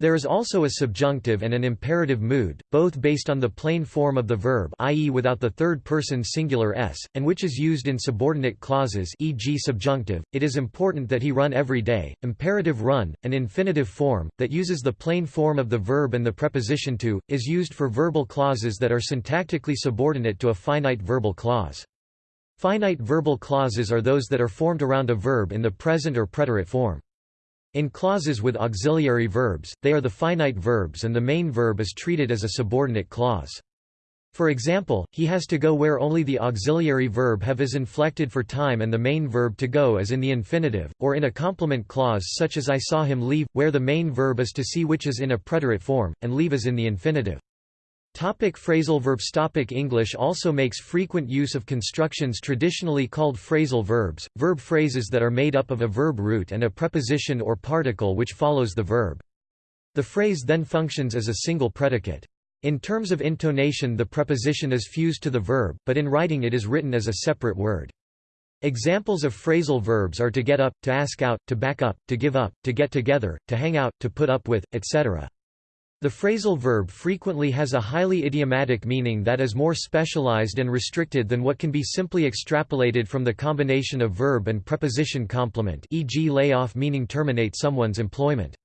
There is also a subjunctive and an imperative mood, both based on the plain form of the verb i.e. without the third-person singular s, and which is used in subordinate clauses e.g. subjunctive, it is important that he run every day, imperative run, an infinitive form, that uses the plain form of the verb and the preposition to, is used for verbal clauses that are syntactically subordinate to a finite verbal clause. Finite verbal clauses are those that are formed around a verb in the present or preterite form. In clauses with auxiliary verbs, they are the finite verbs and the main verb is treated as a subordinate clause. For example, he has to go where only the auxiliary verb have is inflected for time and the main verb to go as in the infinitive, or in a complement clause such as I saw him leave, where the main verb is to see which is in a preterite form, and leave is in the infinitive. Topic phrasal verbs Topic English also makes frequent use of constructions traditionally called phrasal verbs, verb phrases that are made up of a verb root and a preposition or particle which follows the verb. The phrase then functions as a single predicate. In terms of intonation the preposition is fused to the verb, but in writing it is written as a separate word. Examples of phrasal verbs are to get up, to ask out, to back up, to give up, to get together, to hang out, to put up with, etc. The phrasal verb frequently has a highly idiomatic meaning that is more specialized and restricted than what can be simply extrapolated from the combination of verb and preposition complement e.g. lay off meaning terminate someone's employment.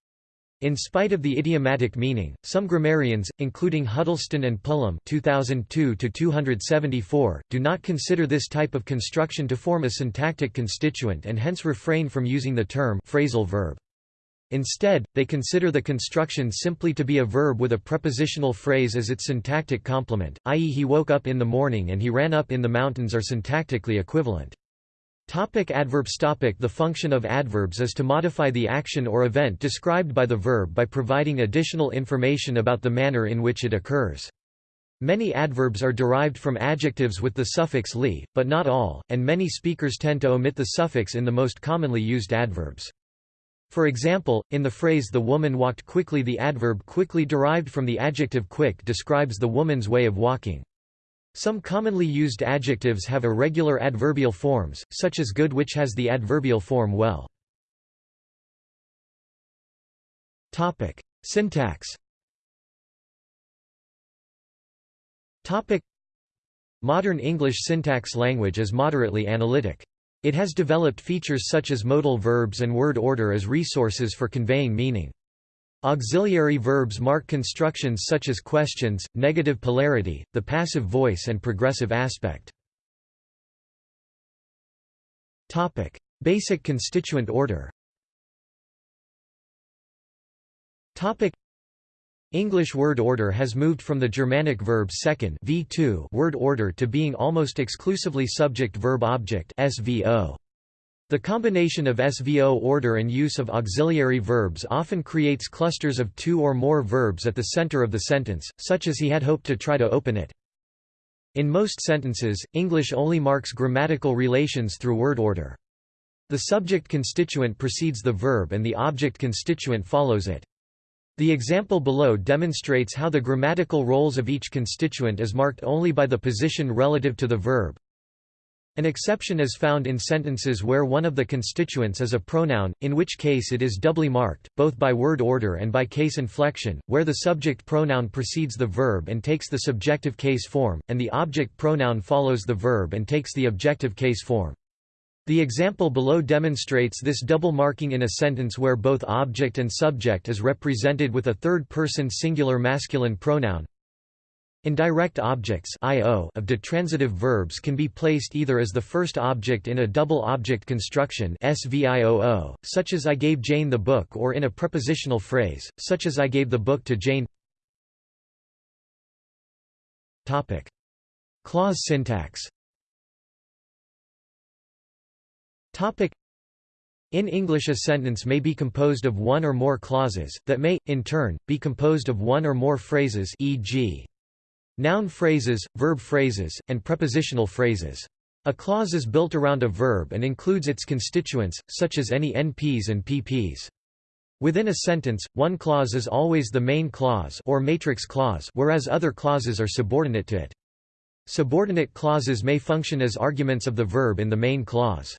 In spite of the idiomatic meaning, some grammarians, including Huddleston and Pullum 2002 do not consider this type of construction to form a syntactic constituent and hence refrain from using the term phrasal verb. Instead, they consider the construction simply to be a verb with a prepositional phrase as its syntactic complement, i.e. he woke up in the morning and he ran up in the mountains are syntactically equivalent. Topic adverbs topic The function of adverbs is to modify the action or event described by the verb by providing additional information about the manner in which it occurs. Many adverbs are derived from adjectives with the suffix li, but not all, and many speakers tend to omit the suffix in the most commonly used adverbs. For example, in the phrase the woman walked quickly the adverb quickly derived from the adjective quick describes the woman's way of walking. Some commonly used adjectives have irregular adverbial forms, such as good which has the adverbial form well. Topic: Syntax. Topic: Modern English syntax language is moderately analytic. It has developed features such as modal verbs and word order as resources for conveying meaning. Auxiliary verbs mark constructions such as questions, negative polarity, the passive voice and progressive aspect. Topic: Basic constituent order. Topic: English word order has moved from the Germanic verb second v2 word order to being almost exclusively subject verb object SVO. The combination of SVO order and use of auxiliary verbs often creates clusters of two or more verbs at the center of the sentence, such as he had hoped to try to open it. In most sentences, English only marks grammatical relations through word order. The subject constituent precedes the verb and the object constituent follows it. The example below demonstrates how the grammatical roles of each constituent is marked only by the position relative to the verb, an exception is found in sentences where one of the constituents is a pronoun, in which case it is doubly marked, both by word order and by case inflection, where the subject pronoun precedes the verb and takes the subjective case form, and the object pronoun follows the verb and takes the objective case form. The example below demonstrates this double marking in a sentence where both object and subject is represented with a third-person singular masculine pronoun. Indirect objects of ditransitive verbs can be placed either as the first object in a double object construction such as I gave Jane the book or in a prepositional phrase, such as I gave the book to Jane. Clause syntax in English a sentence may be composed of one or more clauses, that may, in turn, be composed of one or more phrases e.g. Noun phrases, verb phrases, and prepositional phrases. A clause is built around a verb and includes its constituents, such as any NPs and PPs. Within a sentence, one clause is always the main clause or matrix clause whereas other clauses are subordinate to it. Subordinate clauses may function as arguments of the verb in the main clause.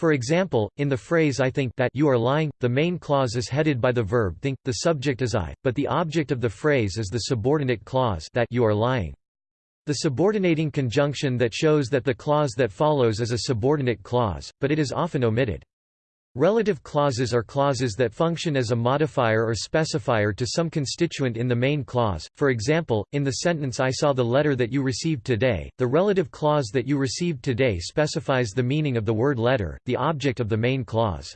For example, in the phrase I think that you are lying, the main clause is headed by the verb think, the subject is I, but the object of the phrase is the subordinate clause that you are lying. The subordinating conjunction that shows that the clause that follows is a subordinate clause, but it is often omitted. Relative clauses are clauses that function as a modifier or specifier to some constituent in the main clause. For example, in the sentence I saw the letter that you received today, the relative clause that you received today specifies the meaning of the word letter, the object of the main clause.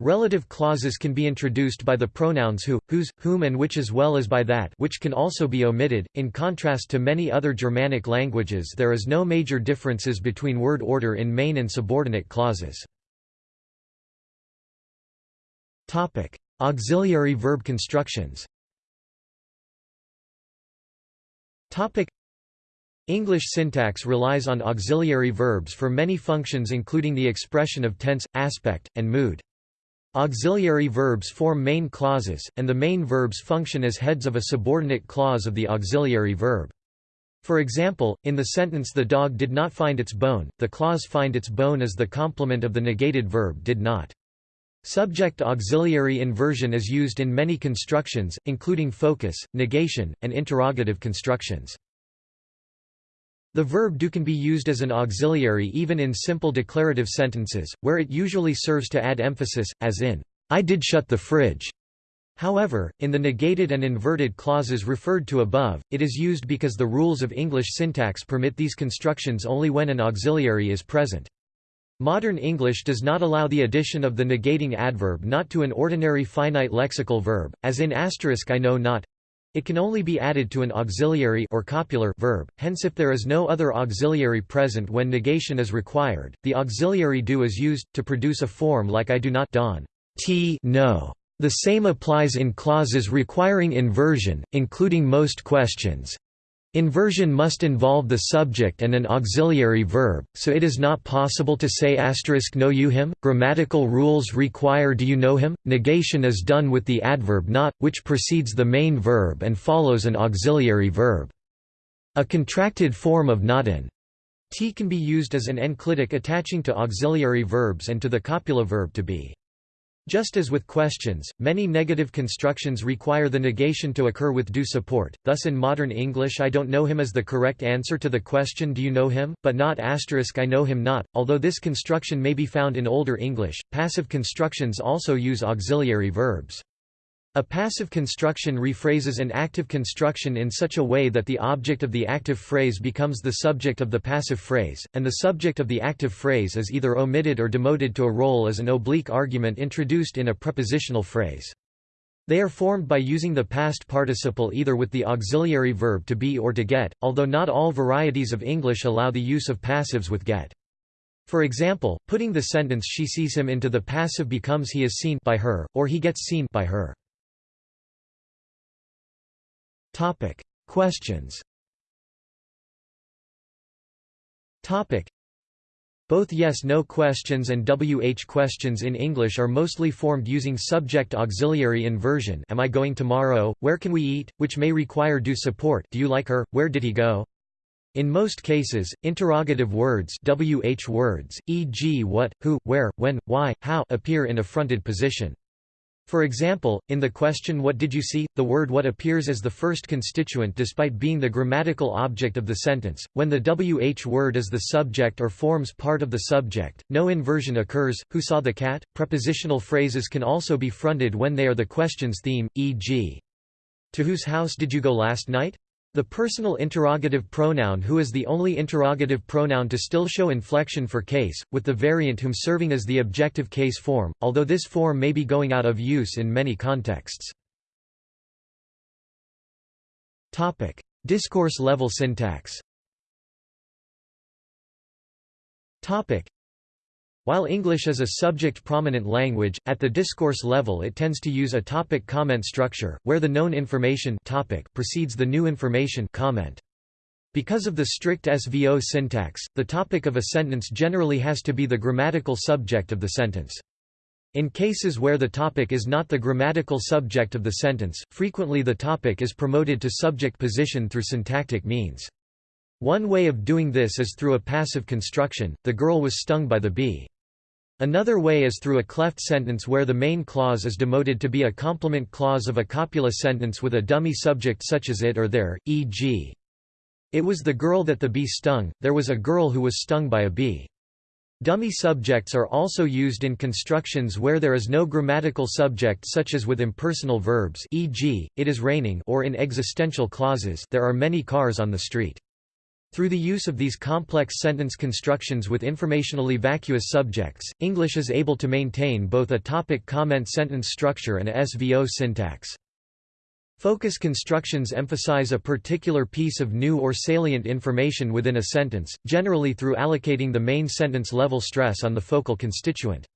Relative clauses can be introduced by the pronouns who, whose, whom and which as well as by that which can also be omitted. In contrast to many other Germanic languages there is no major differences between word order in main and subordinate clauses. Auxiliary verb constructions English syntax relies on auxiliary verbs for many functions including the expression of tense, aspect, and mood. Auxiliary verbs form main clauses, and the main verbs function as heads of a subordinate clause of the auxiliary verb. For example, in the sentence the dog did not find its bone, the clause find its bone is the complement of the negated verb did not. Subject auxiliary inversion is used in many constructions, including focus, negation, and interrogative constructions. The verb do can be used as an auxiliary even in simple declarative sentences, where it usually serves to add emphasis, as in, I did shut the fridge. However, in the negated and inverted clauses referred to above, it is used because the rules of English syntax permit these constructions only when an auxiliary is present. Modern English does not allow the addition of the negating adverb not to an ordinary finite lexical verb, as in asterisk I know not, it can only be added to an auxiliary or copular verb, hence if there is no other auxiliary present when negation is required, the auxiliary do is used, to produce a form like I do not don t no. The same applies in clauses requiring inversion, including most questions. Inversion must involve the subject and an auxiliary verb, so it is not possible to say know you him. Grammatical rules require do you know him. Negation is done with the adverb not, which precedes the main verb and follows an auxiliary verb. A contracted form of not an t can be used as an enclitic attaching to auxiliary verbs and to the copula verb to be. Just as with questions, many negative constructions require the negation to occur with do support, thus in modern English I don't know him is the correct answer to the question do you know him, but not asterisk I know him not, although this construction may be found in Older English. Passive constructions also use auxiliary verbs. A passive construction rephrases an active construction in such a way that the object of the active phrase becomes the subject of the passive phrase, and the subject of the active phrase is either omitted or demoted to a role as an oblique argument introduced in a prepositional phrase. They are formed by using the past participle either with the auxiliary verb to be or to get, although not all varieties of English allow the use of passives with get. For example, putting the sentence she sees him into the passive becomes he is seen by her, or he gets seen by her. Topic: Questions. Topic: Both yes-no questions and WH questions in English are mostly formed using subject auxiliary inversion am I going tomorrow, where can we eat, which may require do support do you like her, where did he go? In most cases, interrogative words WH words, e.g. what, who, where, when, why, how appear in a fronted position. For example, in the question what did you see, the word what appears as the first constituent despite being the grammatical object of the sentence. When the wh word is the subject or forms part of the subject, no inversion occurs. Who saw the cat? Prepositional phrases can also be fronted when they are the question's theme, e.g. To whose house did you go last night? The personal interrogative pronoun who is the only interrogative pronoun to still show inflection for case, with the variant whom serving as the objective case form, although this form may be going out of use in many contexts. Topic: Discourse level syntax while English is a subject-prominent language, at the discourse level it tends to use a topic comment structure, where the known information topic precedes the new information comment. Because of the strict SVO syntax, the topic of a sentence generally has to be the grammatical subject of the sentence. In cases where the topic is not the grammatical subject of the sentence, frequently the topic is promoted to subject position through syntactic means. One way of doing this is through a passive construction, the girl was stung by the bee. Another way is through a cleft sentence where the main clause is demoted to be a complement clause of a copula sentence with a dummy subject such as it or there, e.g. It was the girl that the bee stung, there was a girl who was stung by a bee. Dummy subjects are also used in constructions where there is no grammatical subject such as with impersonal verbs e.g., it is raining or in existential clauses there are many cars on the street. Through the use of these complex sentence constructions with informationally vacuous subjects, English is able to maintain both a topic-comment sentence structure and a SVO syntax. Focus constructions emphasize a particular piece of new or salient information within a sentence, generally through allocating the main sentence level stress on the focal constituent.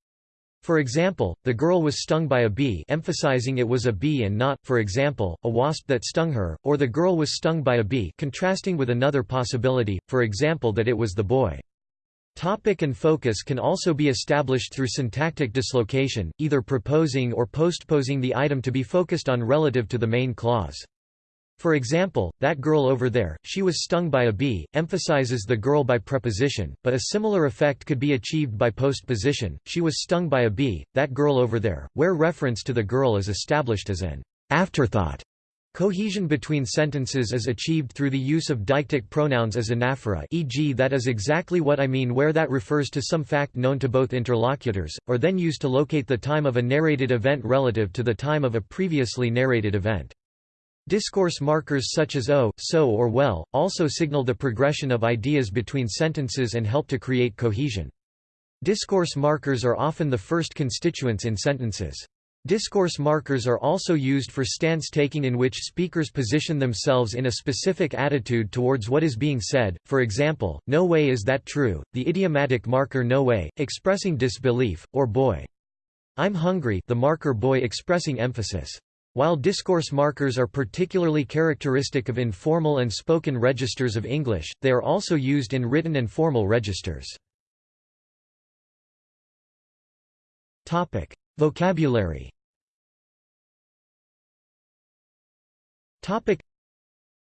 For example, the girl was stung by a bee emphasizing it was a bee and not, for example, a wasp that stung her, or the girl was stung by a bee contrasting with another possibility, for example that it was the boy. Topic and focus can also be established through syntactic dislocation, either preposing or postposing the item to be focused on relative to the main clause. For example, that girl over there, she was stung by a bee, emphasizes the girl by preposition, but a similar effect could be achieved by postposition, she was stung by a bee, that girl over there, where reference to the girl is established as an afterthought. Cohesion between sentences is achieved through the use of deictic pronouns as anaphora e.g. that is exactly what I mean where that refers to some fact known to both interlocutors, or then used to locate the time of a narrated event relative to the time of a previously narrated event. Discourse markers such as oh, so or well, also signal the progression of ideas between sentences and help to create cohesion. Discourse markers are often the first constituents in sentences. Discourse markers are also used for stance taking in which speakers position themselves in a specific attitude towards what is being said, for example, no way is that true, the idiomatic marker no way, expressing disbelief, or boy. I'm hungry the marker boy expressing emphasis. While discourse markers are particularly characteristic of informal and spoken registers of English, they are also used in written and formal registers. Vocabulary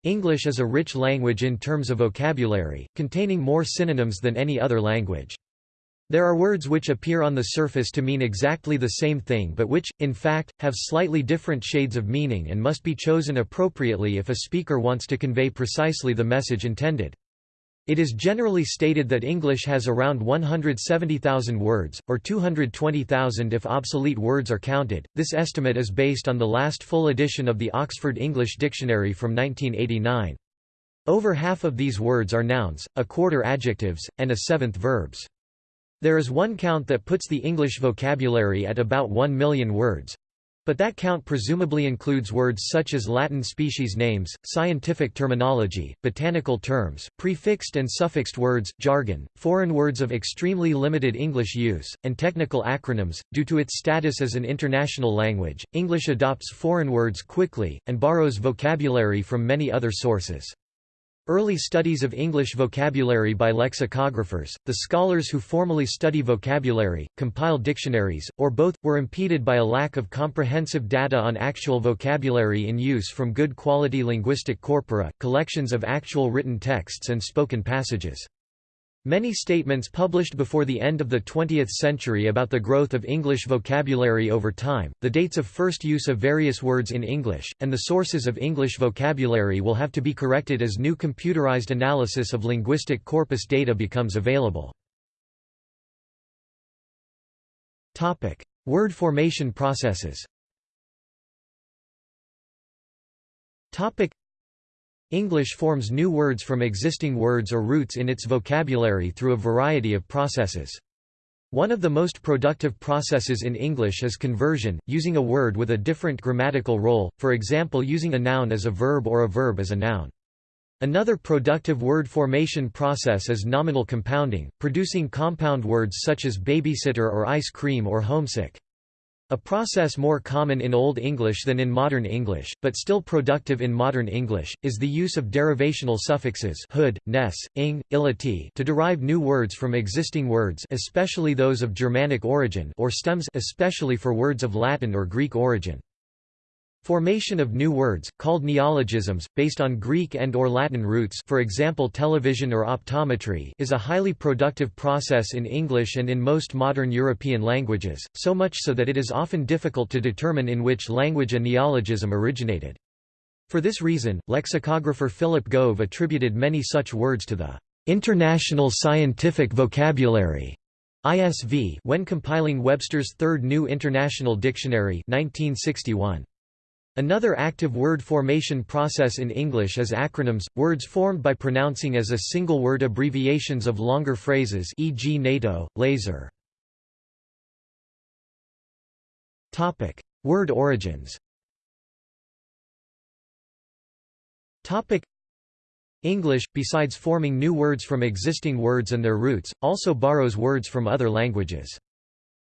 English is a rich language in terms of vocabulary, containing more synonyms than any other language. There are words which appear on the surface to mean exactly the same thing but which, in fact, have slightly different shades of meaning and must be chosen appropriately if a speaker wants to convey precisely the message intended. It is generally stated that English has around 170,000 words, or 220,000 if obsolete words are counted. This estimate is based on the last full edition of the Oxford English Dictionary from 1989. Over half of these words are nouns, a quarter adjectives, and a seventh verbs. There is one count that puts the English vocabulary at about 1 million words. But that count presumably includes words such as Latin species names, scientific terminology, botanical terms, prefixed and suffixed words, jargon, foreign words of extremely limited English use, and technical acronyms. Due to its status as an international language, English adopts foreign words quickly, and borrows vocabulary from many other sources. Early studies of English vocabulary by lexicographers, the scholars who formally study vocabulary, compile dictionaries, or both, were impeded by a lack of comprehensive data on actual vocabulary in use from good quality linguistic corpora, collections of actual written texts and spoken passages. Many statements published before the end of the 20th century about the growth of English vocabulary over time, the dates of first use of various words in English, and the sources of English vocabulary will have to be corrected as new computerized analysis of linguistic corpus data becomes available. Word formation processes English forms new words from existing words or roots in its vocabulary through a variety of processes. One of the most productive processes in English is conversion, using a word with a different grammatical role, for example using a noun as a verb or a verb as a noun. Another productive word formation process is nominal compounding, producing compound words such as babysitter or ice cream or homesick. A process more common in Old English than in Modern English, but still productive in Modern English, is the use of derivational suffixes hood, ness, ing, illati to derive new words from existing words especially those of Germanic origin or stems especially for words of Latin or Greek origin. Formation of new words, called neologisms, based on Greek and or Latin roots for example television or optometry is a highly productive process in English and in most modern European languages, so much so that it is often difficult to determine in which language a neologism originated. For this reason, lexicographer Philip Gove attributed many such words to the "...international scientific vocabulary." ISV when compiling Webster's Third New International Dictionary 1961. Another active word formation process in English is acronyms, words formed by pronouncing as a single word abbreviations of longer phrases e.g. NATO, laser. Topic: Word origins Topic: English, besides forming new words from existing words and their roots, also borrows words from other languages.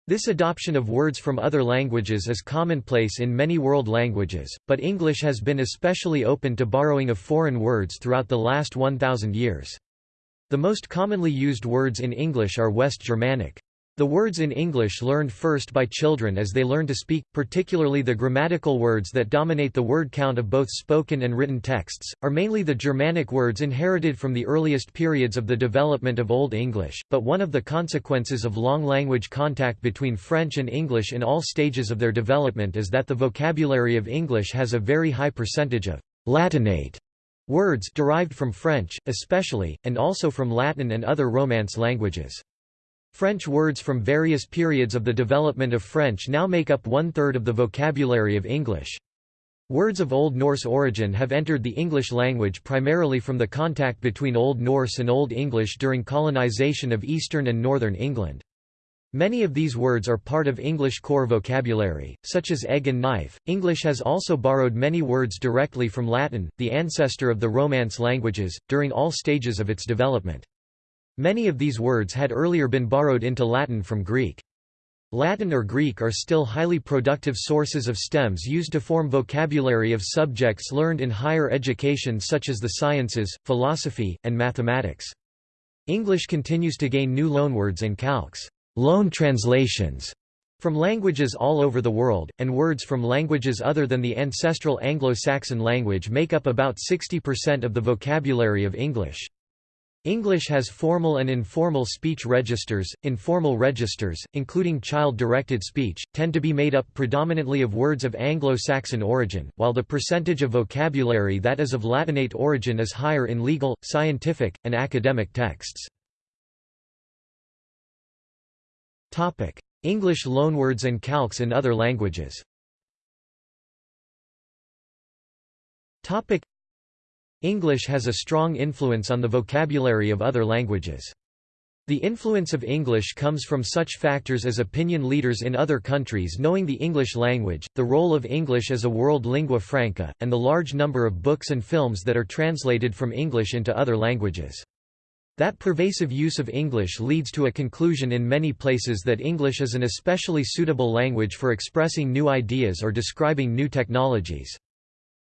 This adoption of words from other languages is commonplace in many world languages, but English has been especially open to borrowing of foreign words throughout the last 1,000 years. The most commonly used words in English are West Germanic. The words in English learned first by children as they learn to speak, particularly the grammatical words that dominate the word count of both spoken and written texts, are mainly the Germanic words inherited from the earliest periods of the development of Old English, but one of the consequences of long language contact between French and English in all stages of their development is that the vocabulary of English has a very high percentage of Latinate words derived from French, especially, and also from Latin and other Romance languages. French words from various periods of the development of French now make up one-third of the vocabulary of English. Words of Old Norse origin have entered the English language primarily from the contact between Old Norse and Old English during colonization of eastern and northern England. Many of these words are part of English core vocabulary, such as egg and knife. English has also borrowed many words directly from Latin, the ancestor of the Romance languages, during all stages of its development. Many of these words had earlier been borrowed into Latin from Greek. Latin or Greek are still highly productive sources of stems used to form vocabulary of subjects learned in higher education such as the sciences, philosophy, and mathematics. English continues to gain new loanwords and calques loan translations from languages all over the world, and words from languages other than the ancestral Anglo-Saxon language make up about 60% of the vocabulary of English. English has formal and informal speech registers. Informal registers, including child-directed speech, tend to be made up predominantly of words of Anglo-Saxon origin, while the percentage of vocabulary that is of Latinate origin is higher in legal, scientific, and academic texts. English loanwords and calques in other languages. English has a strong influence on the vocabulary of other languages. The influence of English comes from such factors as opinion leaders in other countries knowing the English language, the role of English as a world lingua franca, and the large number of books and films that are translated from English into other languages. That pervasive use of English leads to a conclusion in many places that English is an especially suitable language for expressing new ideas or describing new technologies.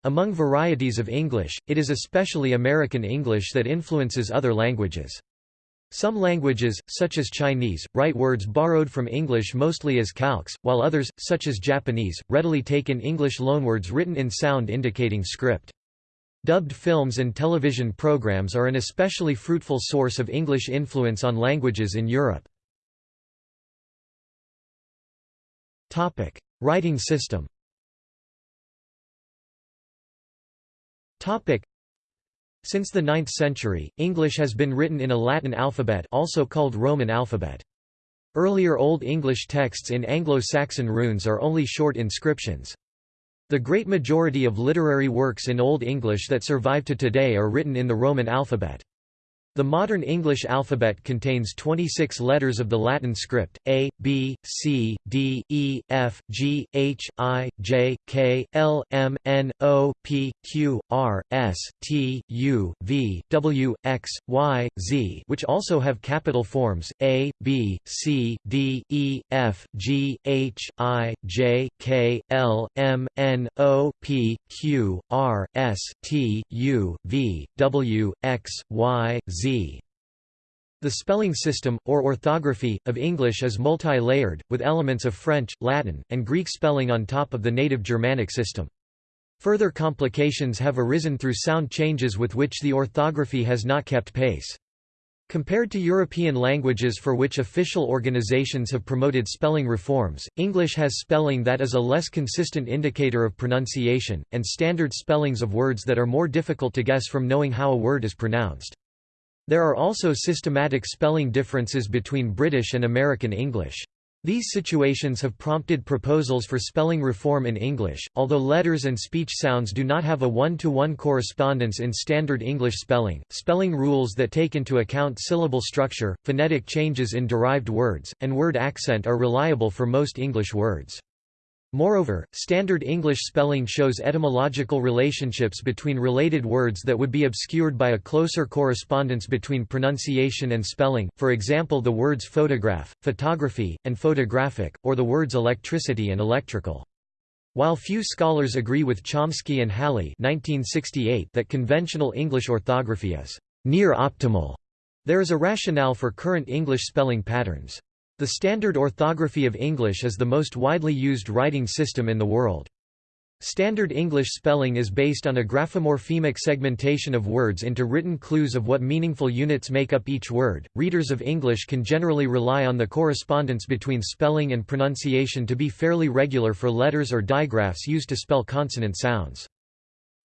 Among varieties of English, it is especially American English that influences other languages. Some languages, such as Chinese, write words borrowed from English mostly as calques, while others, such as Japanese, readily take in English loanwords written in sound indicating script. Dubbed films and television programs are an especially fruitful source of English influence on languages in Europe. Writing system Since the 9th century, English has been written in a Latin alphabet also called Roman alphabet. Earlier Old English texts in Anglo-Saxon runes are only short inscriptions. The great majority of literary works in Old English that survive to today are written in the Roman alphabet. The modern English alphabet contains 26 letters of the Latin script, A, B, C, D, E, F, G, H, I, J, K, L, M, N, O, P, Q, R, S, T, U, V, W, X, Y, Z which also have capital forms, A, B, C, D, E, F, G, H, I, J, K, L, M, N, O, P, Q, R, S, T, U, V, W, X, Y, Z Z. The spelling system, or orthography, of English is multi-layered, with elements of French, Latin, and Greek spelling on top of the native Germanic system. Further complications have arisen through sound changes with which the orthography has not kept pace. Compared to European languages for which official organizations have promoted spelling reforms, English has spelling that is a less consistent indicator of pronunciation, and standard spellings of words that are more difficult to guess from knowing how a word is pronounced. There are also systematic spelling differences between British and American English. These situations have prompted proposals for spelling reform in English, although letters and speech sounds do not have a one-to-one -one correspondence in standard English spelling. Spelling rules that take into account syllable structure, phonetic changes in derived words, and word accent are reliable for most English words. Moreover, Standard English spelling shows etymological relationships between related words that would be obscured by a closer correspondence between pronunciation and spelling, for example the words photograph, photography, and photographic, or the words electricity and electrical. While few scholars agree with Chomsky and Halle that conventional English orthography is near optimal, there is a rationale for current English spelling patterns. The standard orthography of English is the most widely used writing system in the world. Standard English spelling is based on a graphomorphemic segmentation of words into written clues of what meaningful units make up each word. Readers of English can generally rely on the correspondence between spelling and pronunciation to be fairly regular for letters or digraphs used to spell consonant sounds.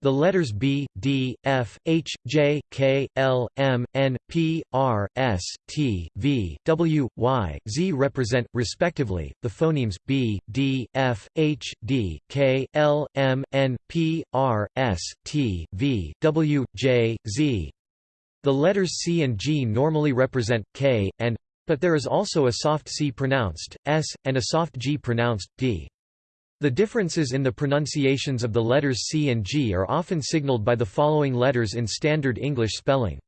The letters B, D, F, H, J, K, L, M, N, P, R, S, T, V, W, Y, Z represent, respectively, the phonemes B, D, F, H, D, K, L, M, N, P, R, S, T, V, W, J, Z. The letters C and G normally represent K, and but there is also a soft C pronounced, S, and a soft G pronounced, D. The differences in the pronunciations of the letters C and G are often signaled by the following letters in standard English spelling.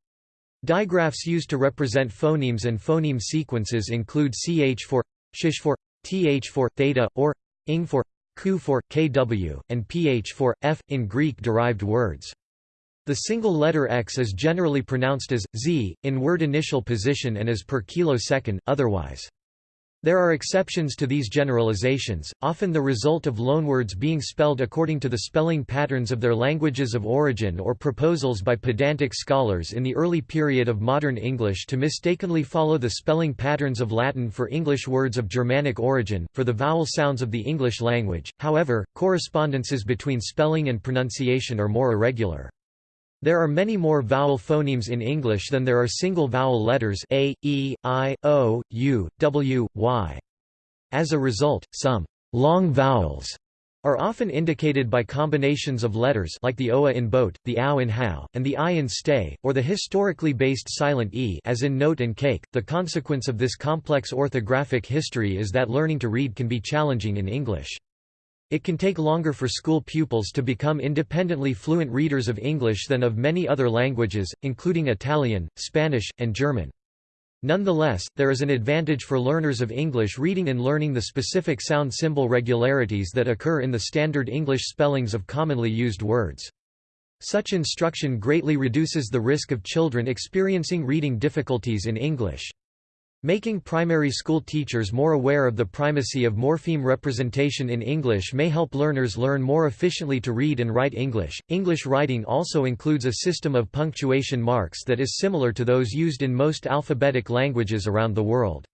Digraphs used to represent phonemes and phoneme sequences include ch for shish for th for theta or ing for ku for kw and ph for f in Greek derived words. The single letter x is generally pronounced as z in word initial position and as per kilosecond otherwise. There are exceptions to these generalizations, often the result of loanwords being spelled according to the spelling patterns of their languages of origin or proposals by pedantic scholars in the early period of modern English to mistakenly follow the spelling patterns of Latin for English words of Germanic origin, for the vowel sounds of the English language. However, correspondences between spelling and pronunciation are more irregular. There are many more vowel phonemes in English than there are single vowel letters a, e, i, o, u, w, y. As a result, some long vowels are often indicated by combinations of letters like the oa in boat, the ow in how, and the i in stay, or the historically based silent e as in note and cake. The consequence of this complex orthographic history is that learning to read can be challenging in English. It can take longer for school pupils to become independently fluent readers of English than of many other languages, including Italian, Spanish, and German. Nonetheless, there is an advantage for learners of English reading in learning the specific sound symbol regularities that occur in the standard English spellings of commonly used words. Such instruction greatly reduces the risk of children experiencing reading difficulties in English. Making primary school teachers more aware of the primacy of morpheme representation in English may help learners learn more efficiently to read and write English. English writing also includes a system of punctuation marks that is similar to those used in most alphabetic languages around the world.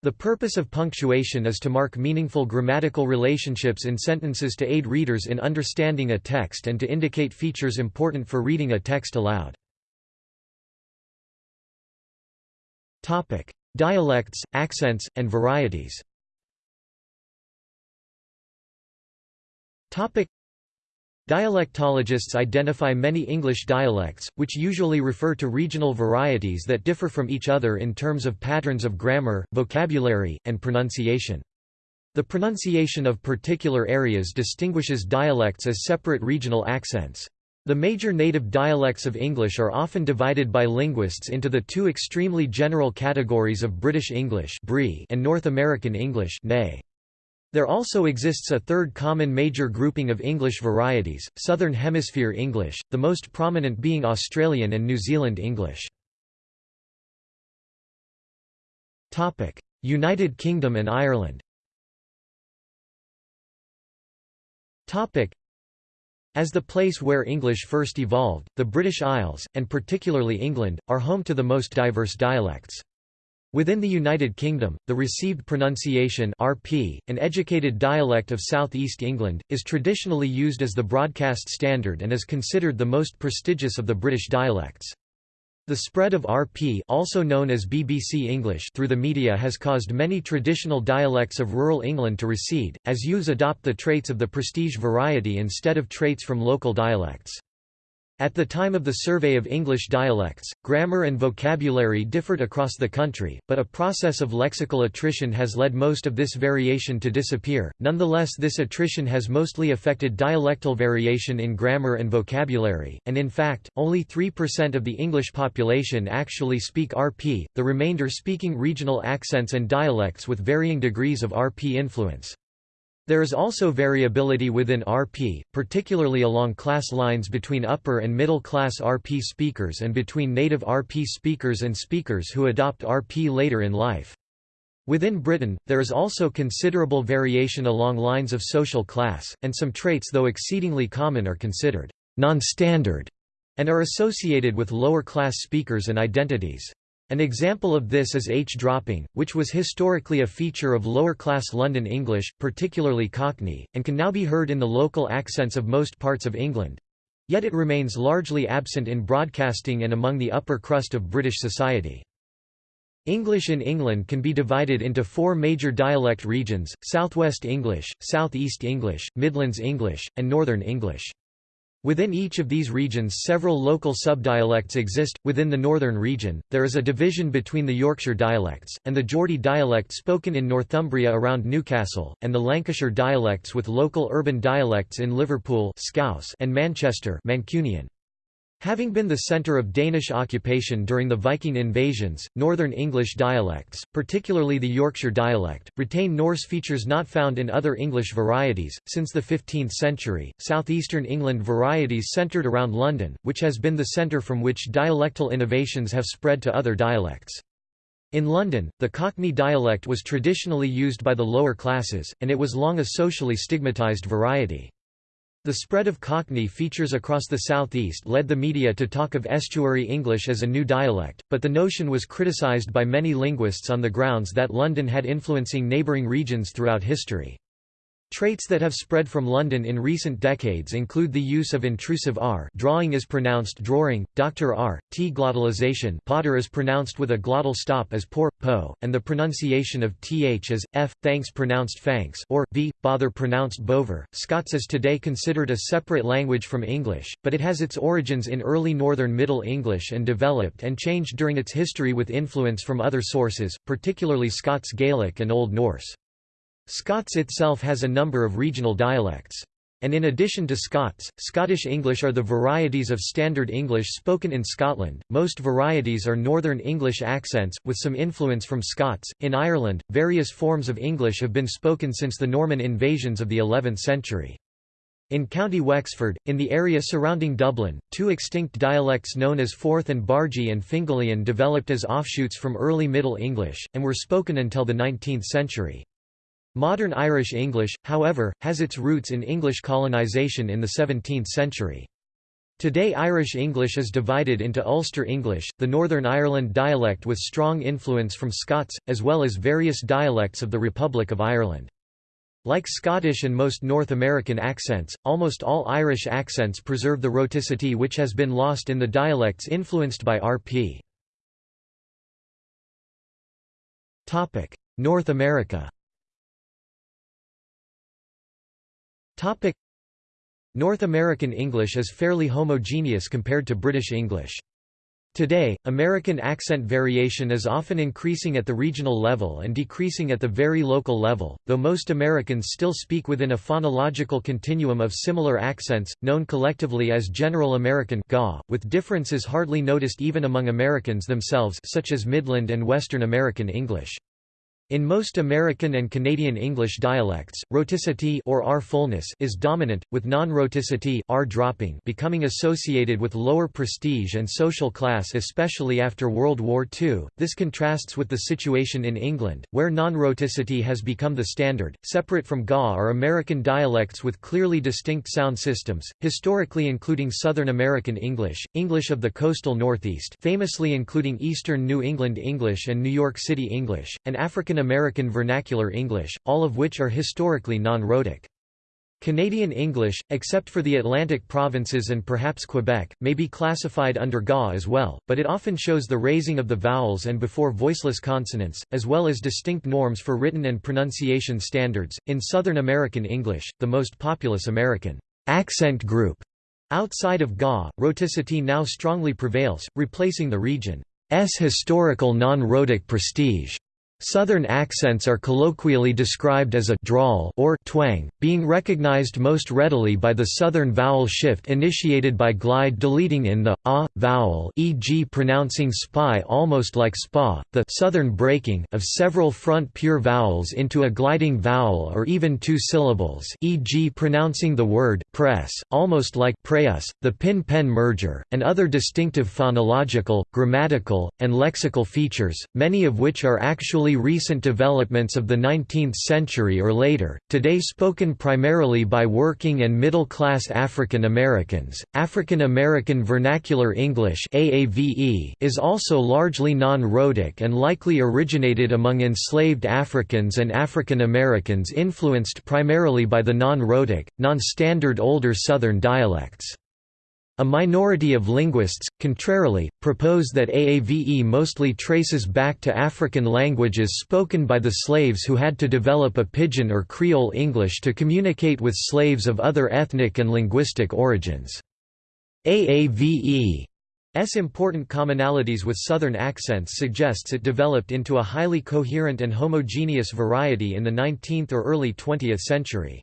The purpose of punctuation is to mark meaningful grammatical relationships in sentences to aid readers in understanding a text and to indicate features important for reading a text aloud. Topic: Dialects, accents, and varieties Dialectologists identify many English dialects, which usually refer to regional varieties that differ from each other in terms of patterns of grammar, vocabulary, and pronunciation. The pronunciation of particular areas distinguishes dialects as separate regional accents. The major native dialects of English are often divided by linguists into the two extremely general categories of British English and North American English There also exists a third common major grouping of English varieties, Southern Hemisphere English, the most prominent being Australian and New Zealand English. United Kingdom and Ireland as the place where English first evolved, the British Isles, and particularly England, are home to the most diverse dialects. Within the United Kingdom, the received pronunciation RP, an educated dialect of South East England, is traditionally used as the broadcast standard and is considered the most prestigious of the British dialects. The spread of RP also known as BBC English through the media has caused many traditional dialects of rural England to recede, as youths adopt the traits of the prestige variety instead of traits from local dialects. At the time of the survey of English dialects, grammar and vocabulary differed across the country, but a process of lexical attrition has led most of this variation to disappear. Nonetheless, this attrition has mostly affected dialectal variation in grammar and vocabulary, and in fact, only 3% of the English population actually speak RP, the remainder speaking regional accents and dialects with varying degrees of RP influence. There is also variability within RP, particularly along class lines between upper and middle class RP speakers and between native RP speakers and speakers who adopt RP later in life. Within Britain, there is also considerable variation along lines of social class, and some traits though exceedingly common are considered non-standard and are associated with lower class speakers and identities. An example of this is H-dropping, which was historically a feature of lower-class London English, particularly Cockney, and can now be heard in the local accents of most parts of England. Yet it remains largely absent in broadcasting and among the upper crust of British society. English in England can be divided into four major dialect regions, South West English, South East English, Midlands English, and Northern English. Within each of these regions several local subdialects exist. Within the northern region, there is a division between the Yorkshire dialects, and the Geordie dialect spoken in Northumbria around Newcastle, and the Lancashire dialects with local urban dialects in Liverpool Scouse and Manchester Mancunian. Having been the centre of Danish occupation during the Viking invasions, Northern English dialects, particularly the Yorkshire dialect, retain Norse features not found in other English varieties. Since the 15th century, southeastern England varieties centred around London, which has been the centre from which dialectal innovations have spread to other dialects. In London, the Cockney dialect was traditionally used by the lower classes, and it was long a socially stigmatised variety. The spread of Cockney features across the southeast led the media to talk of estuary English as a new dialect, but the notion was criticised by many linguists on the grounds that London had influencing neighbouring regions throughout history. Traits that have spread from London in recent decades include the use of intrusive r drawing is pronounced drawing, Dr. r, t glottalization potter is pronounced with a glottal stop as por, po, and the pronunciation of th as, f, thanks pronounced fanks or, v, bother pronounced bover. Scots is today considered a separate language from English, but it has its origins in early Northern Middle English and developed and changed during its history with influence from other sources, particularly Scots Gaelic and Old Norse. Scots itself has a number of regional dialects. And in addition to Scots, Scottish English are the varieties of Standard English spoken in Scotland. Most varieties are Northern English accents, with some influence from Scots. In Ireland, various forms of English have been spoken since the Norman invasions of the 11th century. In County Wexford, in the area surrounding Dublin, two extinct dialects known as Forth and Bargy and Fingalian developed as offshoots from early Middle English, and were spoken until the 19th century. Modern Irish English, however, has its roots in English colonisation in the 17th century. Today Irish English is divided into Ulster English, the Northern Ireland dialect with strong influence from Scots, as well as various dialects of the Republic of Ireland. Like Scottish and most North American accents, almost all Irish accents preserve the rhoticity which has been lost in the dialects influenced by RP. North America Topic North American English is fairly homogeneous compared to British English. Today, American accent variation is often increasing at the regional level and decreasing at the very local level, though most Americans still speak within a phonological continuum of similar accents, known collectively as General American GA, with differences hardly noticed even among Americans themselves such as Midland and Western American English. In most American and Canadian English dialects, rhoticity or R fullness is dominant, with non-rhoticity R dropping becoming associated with lower prestige and social class especially after World War II. This contrasts with the situation in England, where non-rhoticity has become the standard. Separate from GA are American dialects with clearly distinct sound systems, historically including Southern American English, English of the coastal Northeast famously including Eastern New England English and New York City English, and African American Vernacular English, all of which are historically non-rhotic. Canadian English, except for the Atlantic provinces and perhaps Quebec, may be classified under GA as well, but it often shows the raising of the vowels and before voiceless consonants, as well as distinct norms for written and pronunciation standards. In Southern American English, the most populous American accent group outside of GA, rhoticity now strongly prevails, replacing the region's historical non-rhotic prestige. Southern accents are colloquially described as a drawl or twang, being recognized most readily by the southern vowel shift initiated by glide deleting in the a vowel, e.g. pronouncing spy almost like spa, the southern breaking of several front pure vowels into a gliding vowel or even two syllables, e.g. pronouncing the word press almost like preus, the pin-pen merger, and other distinctive phonological, grammatical, and lexical features, many of which are actually recent developments of the 19th century or later, today spoken primarily by working and middle-class African Americans. African American Vernacular English (AAVE) is also largely non-rhotic and likely originated among enslaved Africans and African Americans influenced primarily by the non-rhotic, non-standard older Southern dialects. A minority of linguists, contrarily, propose that AAVE mostly traces back to African languages spoken by the slaves who had to develop a Pidgin or Creole English to communicate with slaves of other ethnic and linguistic origins. AAVE's important commonalities with Southern accents suggests it developed into a highly coherent and homogeneous variety in the 19th or early 20th century.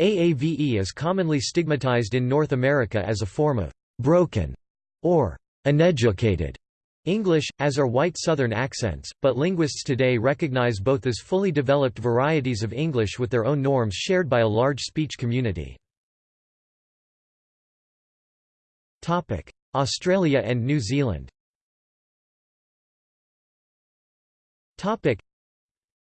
AAVE is commonly stigmatized in North America as a form of «broken» or «uneducated» English, as are white Southern accents, but linguists today recognize both as fully developed varieties of English with their own norms shared by a large speech community. Australia and New Zealand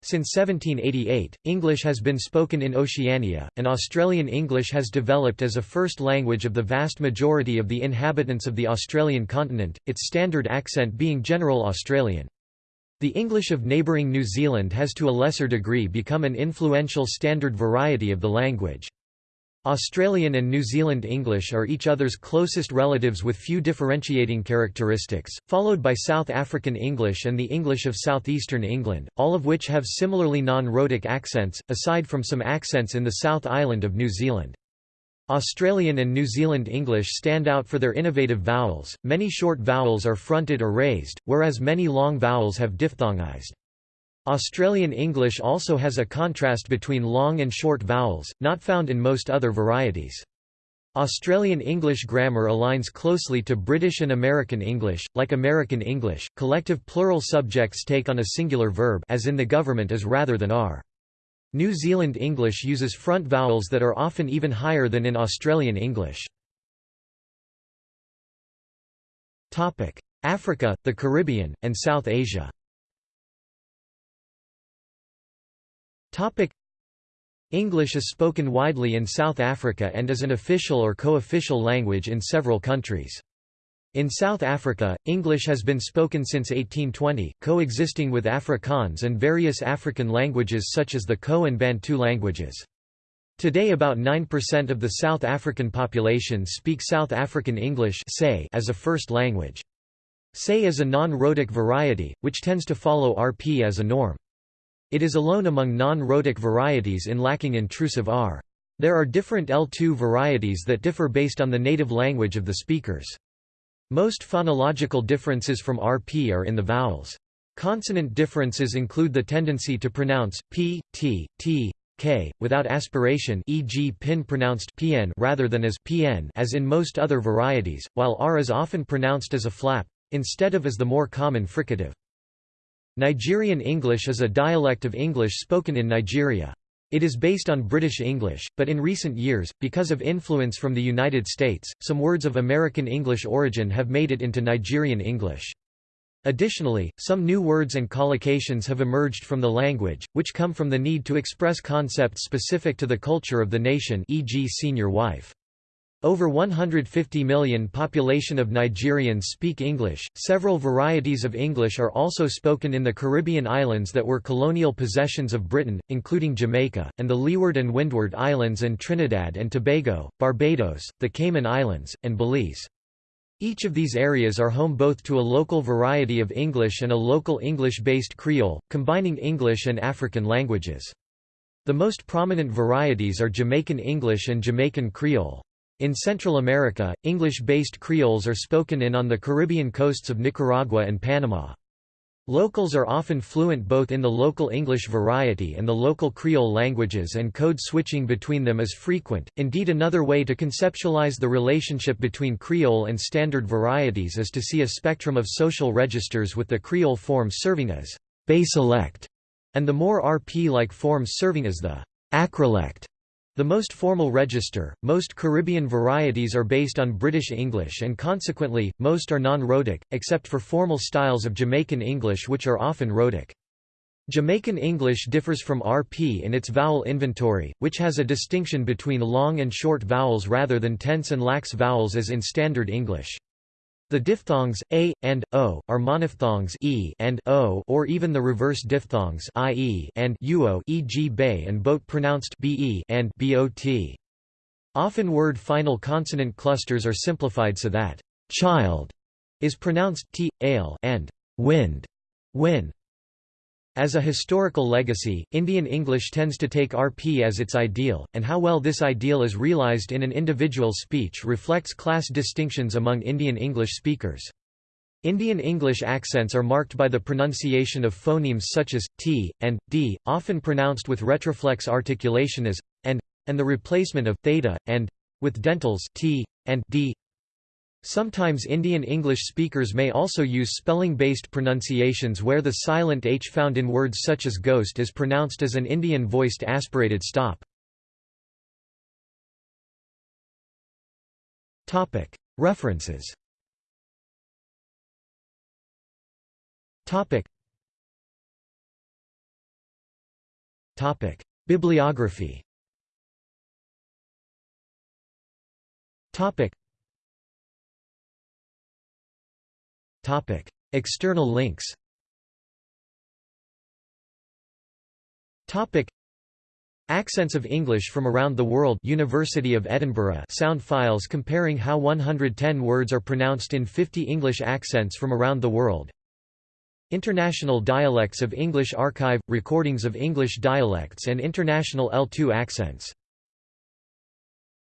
since 1788, English has been spoken in Oceania, and Australian English has developed as a first language of the vast majority of the inhabitants of the Australian continent, its standard accent being General Australian. The English of neighbouring New Zealand has to a lesser degree become an influential standard variety of the language. Australian and New Zealand English are each other's closest relatives with few differentiating characteristics, followed by South African English and the English of southeastern England, all of which have similarly non-rhotic accents, aside from some accents in the South Island of New Zealand. Australian and New Zealand English stand out for their innovative vowels, many short vowels are fronted or raised, whereas many long vowels have diphthongized. Australian English also has a contrast between long and short vowels, not found in most other varieties. Australian English grammar aligns closely to British and American English. Like American English, collective plural subjects take on a singular verb as in the government is rather than are. New Zealand English uses front vowels that are often even higher than in Australian English. Africa, the Caribbean, and South Asia Topic English is spoken widely in South Africa and is an official or co-official language in several countries. In South Africa, English has been spoken since 1820, coexisting with Afrikaans and various African languages such as the Khoe and Bantu languages. Today about 9% of the South African population speak South African English as a first language. Say is a non-rhotic variety, which tends to follow RP as a norm. It is alone among non-rhotic varieties in lacking intrusive R. There are different L2 varieties that differ based on the native language of the speakers. Most phonological differences from RP are in the vowels. Consonant differences include the tendency to pronounce p, t, t, k without aspiration, e.g., pin pronounced pn rather than as pn, as in most other varieties, while r is often pronounced as a flap instead of as the more common fricative. Nigerian English is a dialect of English spoken in Nigeria. It is based on British English, but in recent years, because of influence from the United States, some words of American English origin have made it into Nigerian English. Additionally, some new words and collocations have emerged from the language, which come from the need to express concepts specific to the culture of the nation e.g. senior wife. Over 150 million population of Nigerians speak English. Several varieties of English are also spoken in the Caribbean islands that were colonial possessions of Britain, including Jamaica, and the Leeward and Windward Islands and Trinidad and Tobago, Barbados, the Cayman Islands, and Belize. Each of these areas are home both to a local variety of English and a local English-based Creole, combining English and African languages. The most prominent varieties are Jamaican English and Jamaican Creole. In Central America, English-based Creoles are spoken in on the Caribbean coasts of Nicaragua and Panama. Locals are often fluent both in the local English variety and the local Creole languages and code switching between them is frequent. Indeed another way to conceptualize the relationship between Creole and standard varieties is to see a spectrum of social registers with the Creole forms serving as basilect and the more RP-like forms serving as the acrolect. The most formal register, most Caribbean varieties are based on British English and consequently, most are non-rhotic, except for formal styles of Jamaican English which are often rhotic. Jamaican English differs from RP in its vowel inventory, which has a distinction between long and short vowels rather than tense and lax vowels as in Standard English. The diphthongs a and o are monophthongs e and o, or even the reverse diphthongs ie and uo, e.g. bay and boat pronounced be and bot. Often word final consonant clusters are simplified so that child is pronounced t, ale and wind, win. As a historical legacy, Indian English tends to take RP as its ideal, and how well this ideal is realized in an individual's speech reflects class distinctions among Indian English speakers. Indian English accents are marked by the pronunciation of phonemes such as t and d, often pronounced with retroflex articulation as and, and the replacement of theta and with dentals t and d. Sometimes Indian English speakers may also use spelling-based pronunciations where the silent h found in words such as ghost is pronounced as an Indian-voiced aspirated stop. References. Bibliography Topic: External links. Topic: Accents of English from around the world University of Edinburgh sound files comparing how 110 words are pronounced in 50 English accents from around the world. International Dialects of English Archive – Recordings of English dialects and international L2 accents